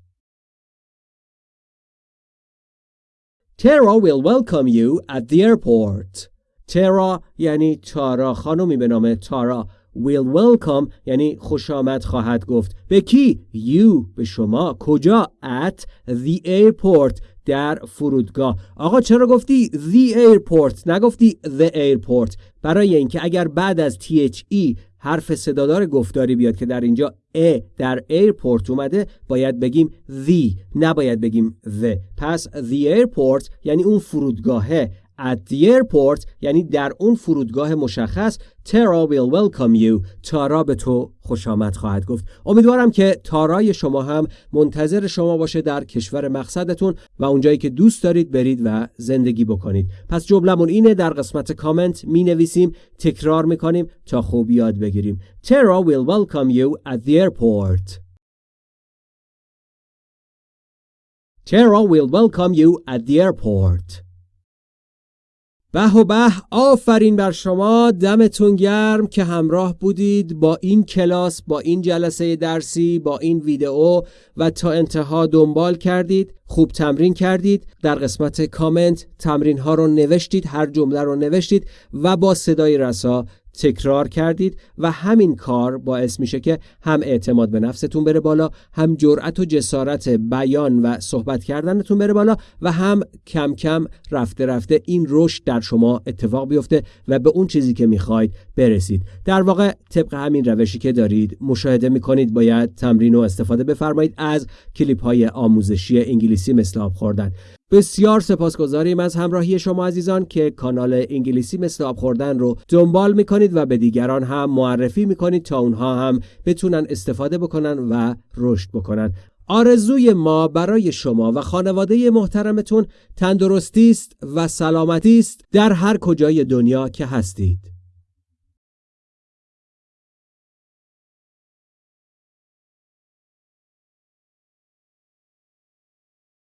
Tara will welcome you at the airport. Tara یعنی تارا خانمی به نام تارا will welcome یعنی خوش آمد خواهد گفت به کی you به شما کجا at the airport در فرودگاه آقا چرا گفتی the airport نگفتی the airport برای اینکه اگر بعد از THE حرف صدادار گفتاری بیاد که در اینجا ا در airport اومده باید بگیم the نباید بگیم the پس the airport یعنی اون فرودگاهه. At the airport یعنی در اون فرودگاه مشخص تارا will welcome you. تارا به تو خوش آمد خواهد گفت. امیدوارم که تارای شما هم منتظر شما باشه در کشور مقصدتون و اونجایی که دوست دارید برید و زندگی بکنید. پس جملمون اینه در قسمت کامنت می نویسیم تکرار می کنیم تا خوب یاد بگیریم. تارا will welcome you at the airport. Tara will welcome you at the airport. به و به آفرین بر شما دمتون گرم که همراه بودید با این کلاس با این جلسه درسی با این ویدئو و تا انتها دنبال کردید خوب تمرین کردید در قسمت کامنت تمرین ها رو نوشتید هر جمله رو نوشتید و با صدای رسا تکرار کردید و همین کار باعث میشه که هم اعتماد به نفستون بره بالا هم جرأت و جسارت بیان و صحبت کردنتون بره بالا و هم کم کم رفته رفته این رشد در شما اتفاق بیفته و به اون چیزی که می‌خواید برسید. در واقع طبق همین روشی که دارید مشاهده می‌کنید باید تمرین و استفاده بفرمایید از کلیپ های آموزشی انگلیسی مثل آب خوردن. بسیار سپاسگزاریم از همراهی شما عزیزان که کانال انگلیسی مثل آب خوردن رو دنبال می‌کنید و به دیگران هم معرفی می‌کنید تا اونها هم بتونن استفاده بکنن و رشد بکنن. آرزوی ما برای شما و خانواده محترمتون تندرستی است و سلامتی است در هر کجای دنیا که هستید.